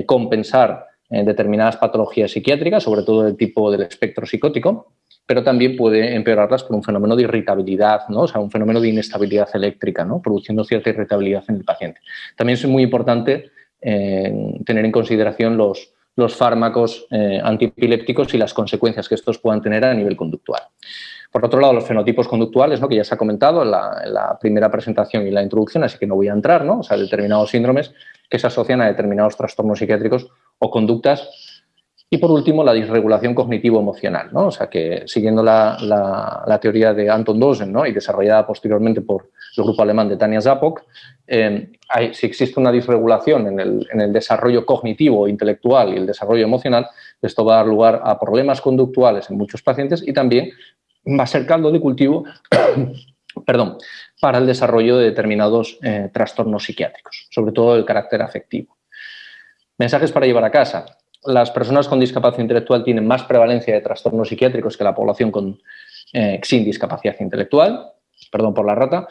compensar determinadas patologías psiquiátricas, sobre todo del tipo del espectro psicótico, pero también puede empeorarlas por un fenómeno de irritabilidad, ¿no? o sea, un fenómeno de inestabilidad eléctrica, ¿no? produciendo cierta irritabilidad en el paciente. También es muy importante eh, tener en consideración los, los fármacos eh, antiepilépticos y las consecuencias que estos puedan tener a nivel conductual. Por otro lado, los fenotipos conductuales, ¿no? que ya se ha comentado en la, primera presentación y la introducción, así que no voy a entrar, ¿no? o sea, determinados síndromes que se asocian a determinados trastornos psiquiátricos o conductas y por último, la disregulación cognitivo-emocional, ¿no? o sea que siguiendo la, teoría de Anton Dosen ¿no? y desarrollada posteriormente por el grupo alemán de Tania Zapok, eh, si existe una disregulación en el, en el desarrollo cognitivo, intelectual y el desarrollo emocional, esto va a dar lugar a problemas conductuales en muchos pacientes y también va a ser caldo de cultivo *coughs* perdón, para el desarrollo de determinados eh, trastornos psiquiátricos, sobre todo el carácter afectivo. Mensajes para llevar a casa las personas con discapacidad intelectual tienen más prevalencia de trastornos psiquiátricos que la población con, eh, sin discapacidad intelectual, perdón por la rata.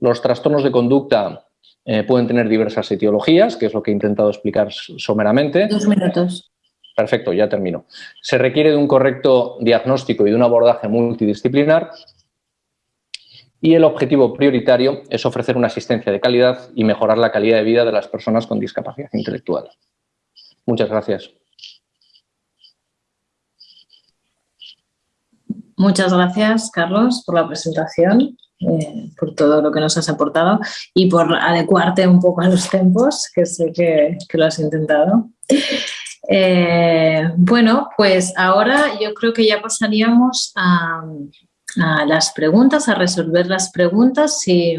Los trastornos de conducta eh, pueden tener diversas etiologías, que es lo que he intentado explicar someramente. Dos minutos. Perfecto, ya termino. Se requiere de un correcto diagnóstico y de un abordaje multidisciplinar y el objetivo prioritario es ofrecer una asistencia de calidad y mejorar la calidad de vida de las personas con discapacidad intelectual. Muchas gracias. Muchas gracias, Carlos, por la presentación, eh, por todo lo que nos has aportado y por adecuarte un poco a los tiempos, que sé que, lo has intentado. Eh, bueno, pues ahora yo creo que ya pasaríamos a, las preguntas, a resolver las preguntas si,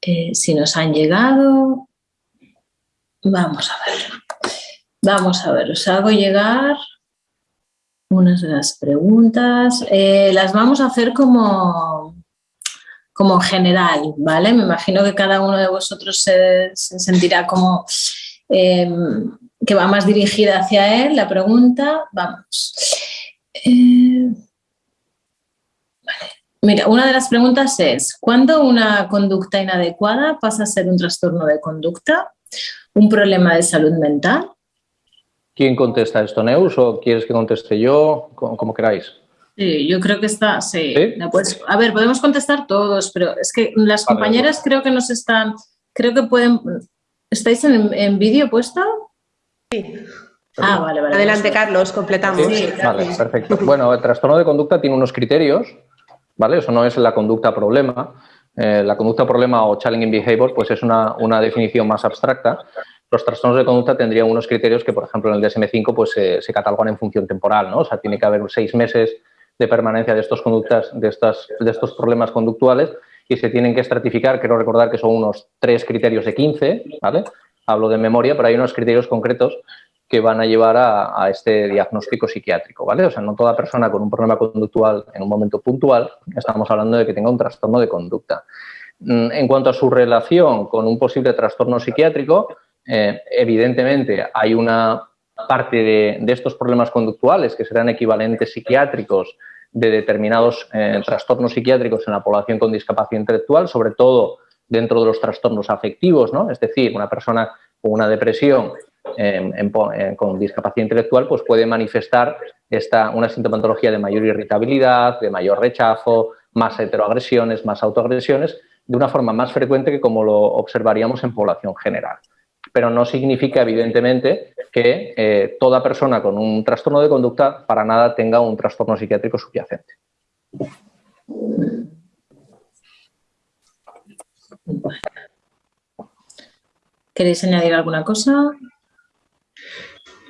eh, si nos han llegado. Vamos a ver. Vamos a ver, os hago llegar unas de las preguntas. Eh, las vamos a hacer como, como general, ¿vale? Me imagino que cada uno de vosotros se, sentirá como em, que va más dirigida hacia él la pregunta. Vamos. Eh, Mira, una de las preguntas es, ¿cuándo una conducta inadecuada pasa a ser un trastorno de conducta, un problema de salud mental ¿Quién contesta esto, Neus, o quieres que conteste yo? Como, queráis. Sí, yo creo que está, sí. a ver, podemos contestar todos, pero es que las compañeras creo que nos están, creo que pueden, ¿estáis en, vídeo puesto? Sí. Ah, vale, vale. Adelante, Carlos, completamos. Sí, vale, perfecto. Bueno, el trastorno de conducta tiene unos criterios, ¿vale? Eso no es la conducta problema. Eh, la conducta problema o challenging behavior, pues es una, una definición más abstracta los trastornos de conducta tendrían unos criterios que, por ejemplo, en el DSM-5 pues, se catalogan en función temporal, ¿no? O sea, tiene que haber seis meses de permanencia de estos conductas, de, estas, de estos problemas conductuales y se tienen que estratificar, quiero recordar que son unos tres criterios de 15, ¿vale? Hablo de memoria, pero hay unos criterios concretos que van a llevar a, a, este diagnóstico psiquiátrico, ¿vale? O sea, no toda persona con un problema conductual en un momento puntual, estamos hablando de que tenga un trastorno de conducta. Mm, en cuanto a su relación con un posible trastorno psiquiátrico, eh, evidentemente hay una parte de, estos problemas conductuales que serán equivalentes psiquiátricos de determinados eh, trastornos psiquiátricos en la población con discapacidad intelectual, sobre todo dentro de los trastornos afectivos, ¿no? Es decir, una persona con una depresión con discapacidad intelectual pues puede manifestar esta, una sintomatología de mayor irritabilidad, de mayor rechazo, más heteroagresiones, más autoagresiones, de una forma más frecuente que como lo observaríamos en población general pero no significa, evidentemente, que eh, toda persona con un trastorno de conducta para nada tenga un trastorno psiquiátrico subyacente. ¿Queréis añadir alguna cosa?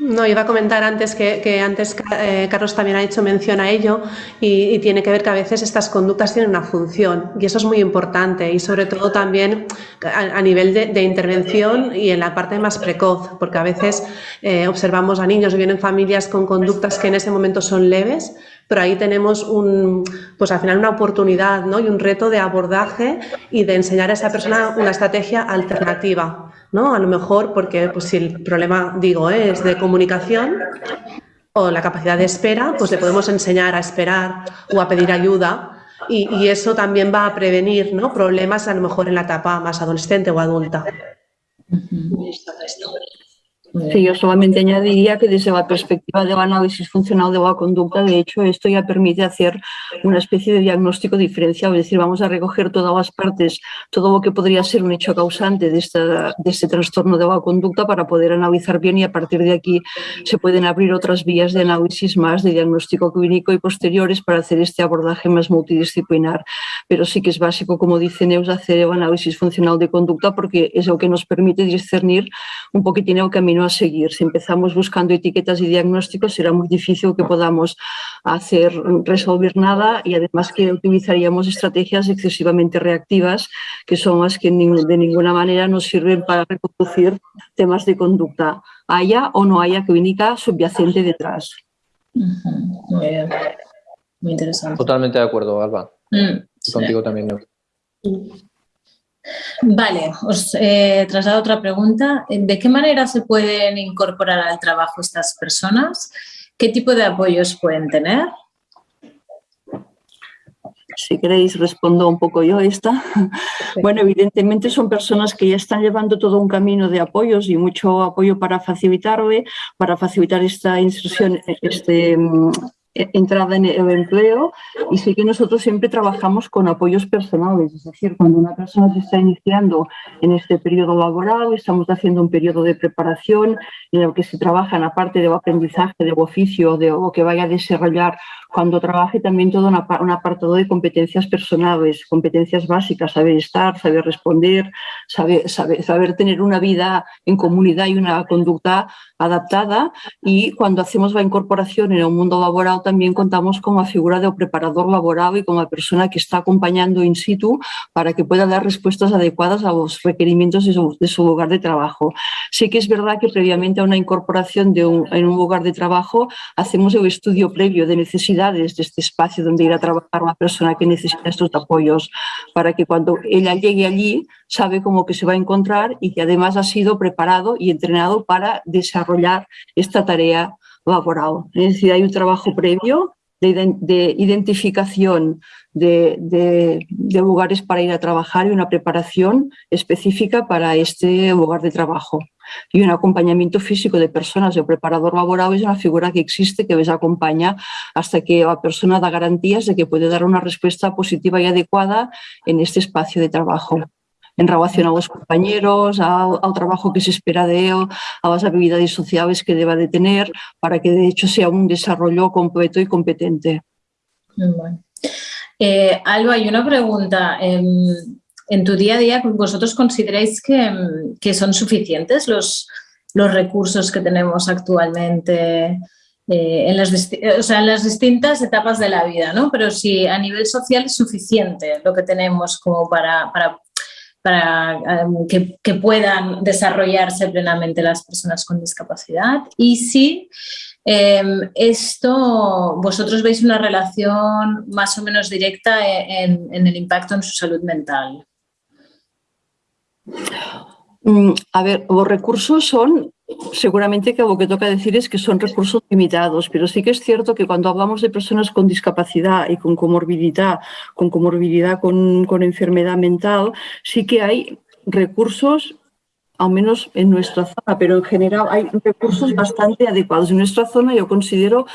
No, iba a comentar antes que, antes eh, Carlos también ha hecho mención a ello y, tiene que ver que a veces estas conductas tienen una función y eso es muy importante y sobre todo también a, nivel de, intervención y en la parte más precoz, porque a veces eh, observamos a niños que vienen familias con conductas que en ese momento son leves, pero ahí tenemos un, pues al final una oportunidad ¿no? y un reto de abordaje y de enseñar a esa persona una estrategia alternativa. ¿No? A lo mejor porque pues, si el problema, digo, es de comunicación o la capacidad de espera, pues le podemos enseñar a esperar o a pedir ayuda y, eso también va a prevenir ¿no? problemas a lo mejor en la etapa más adolescente o adulta. Sí, yo solamente añadiría que desde la perspectiva del análisis funcional de la conducta, de hecho, esto ya permite hacer una especie de diagnóstico diferencial, es decir, vamos a recoger todas las partes, todo lo que podría ser un hecho causante de, esta, de este trastorno de la conducta para poder analizar bien y a partir de aquí se pueden abrir otras vías de análisis más de diagnóstico clínico y posteriores para hacer este abordaje más multidisciplinar. Pero sí que es básico, como dice Neus, hacer el análisis funcional de conducta porque es lo que nos permite discernir un poquitín el camino a seguir. Si empezamos buscando etiquetas y diagnósticos, será muy difícil que podamos hacer resolver nada y además que utilizaríamos estrategias excesivamente reactivas, que son las que de ninguna manera nos sirven para reconducir temas de conducta, haya o no haya clínica subyacente detrás. Muy bien. Muy interesante. Totalmente de acuerdo, Alba. Mm, contigo también. Vale, os eh, traslado otra pregunta. ¿De qué manera se pueden incorporar al trabajo estas personas? ¿Qué tipo de apoyos pueden tener? Si queréis, respondo un poco yo esta. Bueno, evidentemente son personas que ya están llevando todo un camino de apoyos y mucho apoyo para facilitarle, para facilitar esta instrucción, este, entrada en el empleo y sí que nosotros siempre trabajamos con apoyos personales, es decir, cuando una persona se está iniciando en este periodo laboral, estamos haciendo un periodo de preparación en el que se trabaja en la parte de aprendizaje, de oficio, de lo que vaya a desarrollar cuando trabaje también todo un apartado de competencias personales, competencias básicas, saber estar, saber responder, saber, saber, saber tener una vida en comunidad y una conducta adaptada y cuando hacemos la incorporación en el mundo laboral también contamos con la figura de preparador laboral y con la persona que está acompañando in situ para que pueda dar respuestas adecuadas a los requerimientos de su, lugar de trabajo. Sí que es verdad que previamente a una incorporación de en un lugar de trabajo hacemos el estudio previo de de este espacio donde ir a trabajar una persona que necesita estos apoyos para que cuando ella llegue allí sabe cómo que se va a encontrar y que además ha sido preparado y entrenado para desarrollar esta tarea laboral. Es decir, hay un trabajo previo de, identificación de, lugares para ir a trabajar y una preparación específica para este lugar de trabajo. Y un acompañamiento físico de personas. El preparador laboral es una figura que existe, que les acompaña hasta que la persona da garantías de que puede dar una respuesta positiva y adecuada en este espacio de trabajo en relación a los compañeros, al, trabajo que se espera de él, a las habilidades sociales que deba de tener, para que de hecho sea un desarrollo completo y competente. Eh, Alba, hay una pregunta. En, tu día a día, ¿vosotros consideráis que, son suficientes los, los recursos que tenemos actualmente eh, en, las, distintas etapas de la vida, ¿no? Pero si a nivel social es suficiente lo que tenemos como para, para para em, que, puedan desarrollarse plenamente las personas con discapacidad y si em, esto vosotros veis una relación más o menos directa en, en el impacto en su salud mental. Mm, a ver, los recursos son seguramente que lo que toca decir es que son recursos limitados, pero sí que es cierto que cuando hablamos de personas con discapacidad y con comorbilidad, con comorbilidad con, con enfermedad mental, sí que hay recursos al menos en nuestra zona, pero en general hay recursos bastante adecuados. En nuestra zona yo considero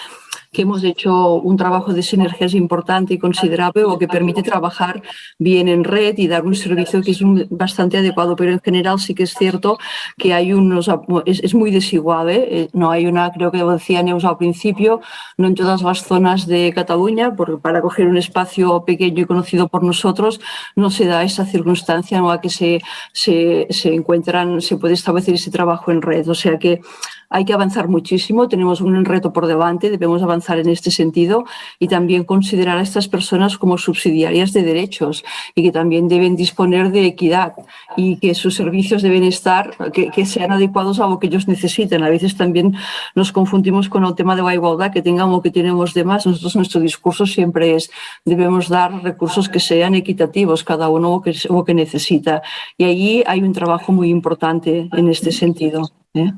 que hemos hecho un trabajo de sinergias importante y considerable o que permite trabajar bien en red y dar un servicio que es bastante adecuado, pero en general sí que es cierto que hay unos, es, muy desigual, ¿eh? Eh, no hay una, creo que decía Neus al principio, no en todas las zonas de Cataluña, porque para coger un espacio pequeño y conocido por nosotros no se da esa circunstancia ¿no? a que se, se, se encuentran, se puede establecer ese trabajo en red, o sea que hay que avanzar muchísimo, tenemos un reto por delante, debemos avanzar en este sentido y también considerar a estas personas como subsidiarias de derechos y que también deben disponer de equidad y que sus servicios deben estar, que, sean adecuados a lo que ellos necesiten. A veces también nos confundimos con el tema de la igualdad, que tengamos lo que tenemos de más. Nosotros nuestro discurso siempre es debemos dar recursos que sean equitativos, cada uno lo que, lo que necesita. Y ahí hay un trabajo muy importante en este sentido. ¿Eh?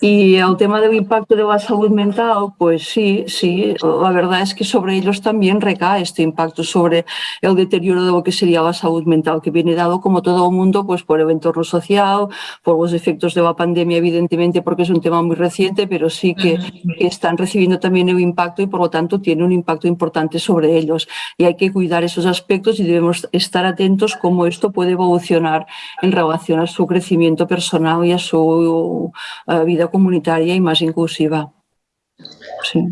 Y el tema del impacto de la salud mental, pues sí, sí, la verdad es que sobre ellos también recae este impacto sobre el deterioro de lo que sería la salud mental, que viene dado como todo el mundo pues por el entorno social, por los efectos de la pandemia, evidentemente, porque es un tema muy reciente, pero sí que, están recibiendo también el impacto y por lo tanto tiene un impacto importante sobre ellos. Y hay que cuidar esos aspectos y debemos estar atentos cómo esto puede evolucionar en relación a su crecimiento personal y a su eh, vida comunitaria y más inclusiva. Sí.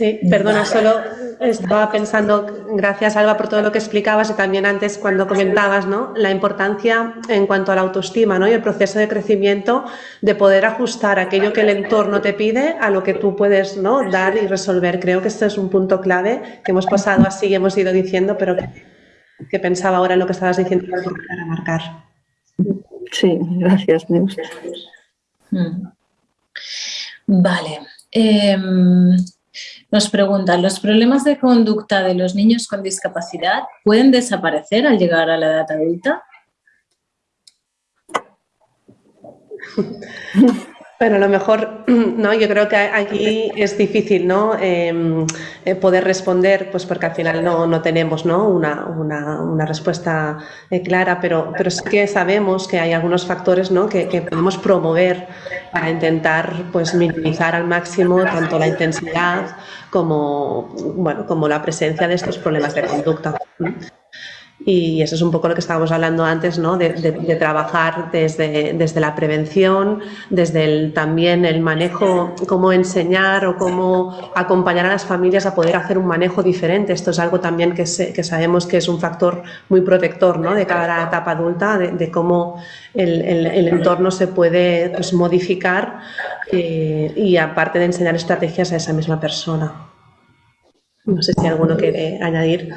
Sí, perdona, solo estaba pensando, gracias Alba por todo lo que explicabas y también antes cuando comentabas ¿no? la importancia en cuanto a la autoestima ¿no? y el proceso de crecimiento de poder ajustar aquello que el entorno te pide a lo que tú puedes ¿no? dar y resolver. Creo que esto es un punto clave que hemos pasado así y hemos ido diciendo, pero que, pensaba ahora en lo que estabas diciendo para remarcar. Sí, gracias, Neus. Mm. Vale. Em, nos preguntan, ¿los problemas de conducta de los niños con discapacidad pueden desaparecer al llegar a la edad adulta? *laughs* Bueno, a lo mejor, *clears throat* ¿no? Yo creo que aquí es difícil, ¿no? Em, eh, poder responder, pues porque al final no, no tenemos, ¿no? Una, una, una respuesta eh, clara, pero, pero sí que sabemos que hay algunos factores, ¿no? Que, que, podemos promover para intentar, pues, minimizar al máximo tanto la intensidad como, bueno, como la presencia de estos problemas de conducta. Y eso es un poco lo que estábamos hablando antes, ¿no? de, trabajar desde, desde, la prevención, desde el, también el manejo, cómo enseñar o cómo acompañar a las familias a poder hacer un manejo diferente. Esto es algo también que, que sabemos que es un factor muy protector ¿no? de cada etapa adulta, de, cómo el, el, entorno se puede pues, modificar eh, y aparte de enseñar estrategias a esa misma persona. No sé si alguno quiere añadir.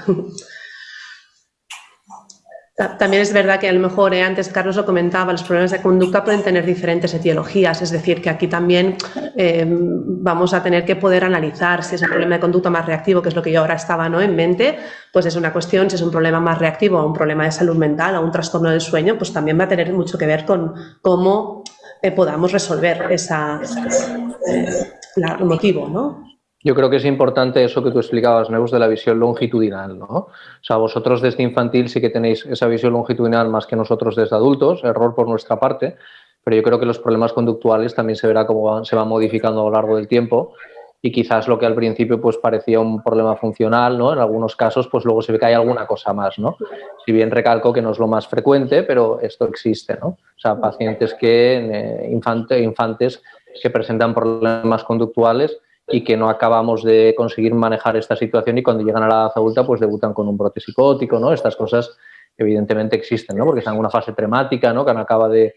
También es verdad que a lo mejor, eh, antes Carlos lo comentaba, los problemas de conducta pueden tener diferentes etiologías, es decir, que aquí también eh, vamos a tener que poder analizar si es un problema de conducta más reactivo, que es lo que yo ahora estaba ¿no? en mente, pues es una cuestión, si es un problema más reactivo o un problema de salud mental o un trastorno del sueño, pues también va a tener mucho que ver con cómo eh, podamos resolver esa, el motivo, ¿no? Yo creo que es importante eso que tú explicabas, Neus, de la visión longitudinal, ¿no? O sea, vosotros desde infantil sí que tenéis esa visión longitudinal más que nosotros desde adultos, error por nuestra parte, pero yo creo que los problemas conductuales también se verá cómo se van modificando a lo largo del tiempo y quizás lo que al principio pues parecía un problema funcional, ¿no? En algunos casos pues luego se ve que hay alguna cosa más, ¿no? Si bien recalco que no es lo más frecuente, pero esto existe, ¿no? O sea, pacientes que, eh, infante, infantes que presentan problemas conductuales y que no acabamos de conseguir manejar esta situación y cuando llegan a la edad adulta pues debutan con un brote psicótico, ¿no? Estas cosas evidentemente existen, ¿no? Porque están en una fase tremática, ¿no? Que no acaba de,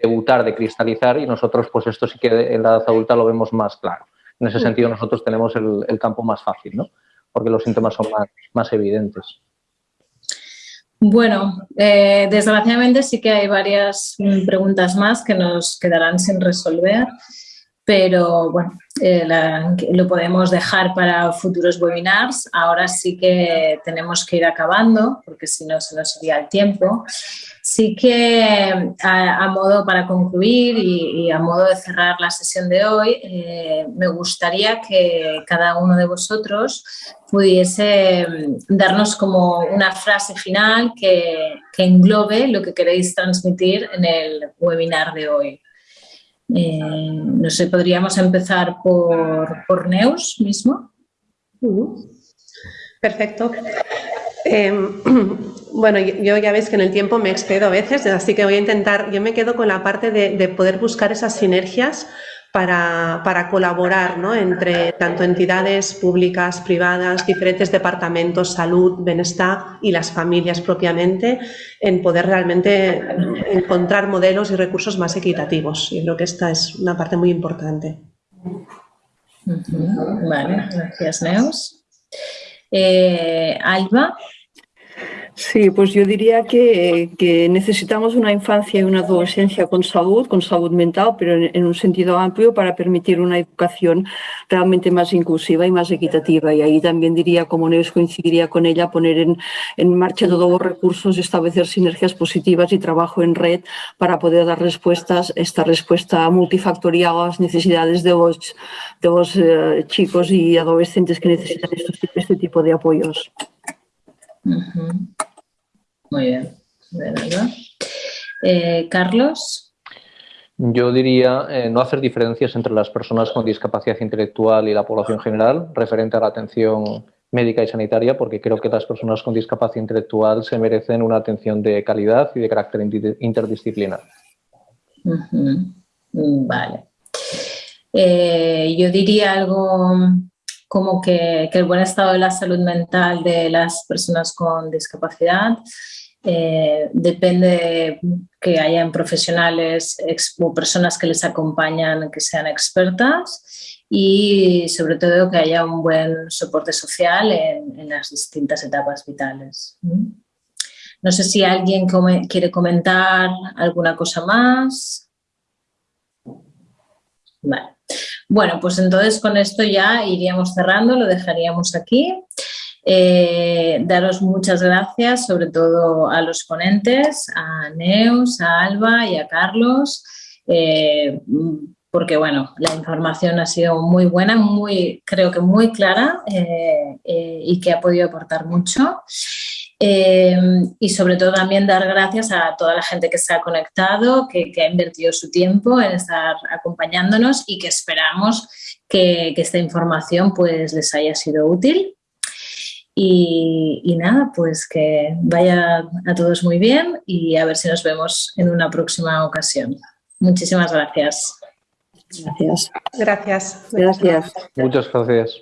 debutar, de cristalizar y nosotros pues esto sí que en la edad adulta lo vemos más claro. En ese sentido nosotros tenemos el, campo más fácil, ¿no? Porque los síntomas son más, más evidentes. Bueno, eh, desgraciadamente sí que hay varias mm, preguntas más que nos quedarán sin resolver pero bueno, eh, lo podemos dejar para futuros webinars. Ahora sí que tenemos que ir acabando, porque si no se nos iría el tiempo. Sí que a, modo para concluir y, a modo de cerrar la sesión de hoy, eh, me gustaría que cada uno de vosotros pudiese mm, darnos como una frase final que englobe lo que queréis transmitir en el webinar de hoy. No sé, podríamos empezar por, por Neus mismo. Perfecto. Em, *clears throat* bueno, yo ya veis que en el tiempo me excedo a veces, así que voy a intentar, yo me quedo con la parte de, poder buscar esas sinergias para, colaborar ¿no? entre tanto entidades públicas, privadas, diferentes departamentos, salud, bienestar y las familias propiamente, en poder realmente encontrar modelos y recursos más equitativos. Y creo que esta es una parte muy importante. Vale, gracias Neus. Eh, Alba. Sí, pues yo diría que, necesitamos una infancia y una adolescencia con salud, con salud mental, pero en, un sentido amplio para permitir una educación realmente más inclusiva y más equitativa. Y ahí también diría, como Neus coincidiría con ella, poner en, marcha todos los recursos, establecer sinergias positivas y trabajo en red para poder dar respuestas, esta respuesta multifactorial a las necesidades de los, de los eh, chicos y adolescentes que necesitan este tipo de apoyos. Muy bien. Eh, Carlos. Yo diría eh, no hacer diferencias entre las personas con discapacidad intelectual y la población general referente a la atención médica y sanitaria, porque creo que las personas con discapacidad intelectual se merecen una atención de calidad y de carácter interdisciplinar. Vale. Eh, yo diría algo como que, el buen estado de la salud mental de las personas con discapacidad eh, depende que hayan profesionales o personas que les acompañan que sean expertas y sobre todo que haya un buen soporte social en, las distintas etapas vitales. No sé si alguien quiere comentar alguna cosa más. Bueno, pues entonces con esto ya iríamos cerrando, lo dejaríamos aquí. Eh, daros muchas gracias, sobre todo a los ponentes, a Neus, a Alba y a Carlos, eh, porque bueno, la información ha sido muy buena, muy, creo que muy clara eh, y que ha podido aportar mucho. Y sobre todo también dar gracias a toda la gente que se ha conectado, que, ha invertido su tiempo en estar acompañándonos y que esperamos que, esta información pues les haya sido útil. Y, y, nada, pues que vaya a todos muy bien y a ver si nos vemos en una próxima ocasión. Muchísimas gracias. Gracias. Gracias. Gracias. Muchas gracias.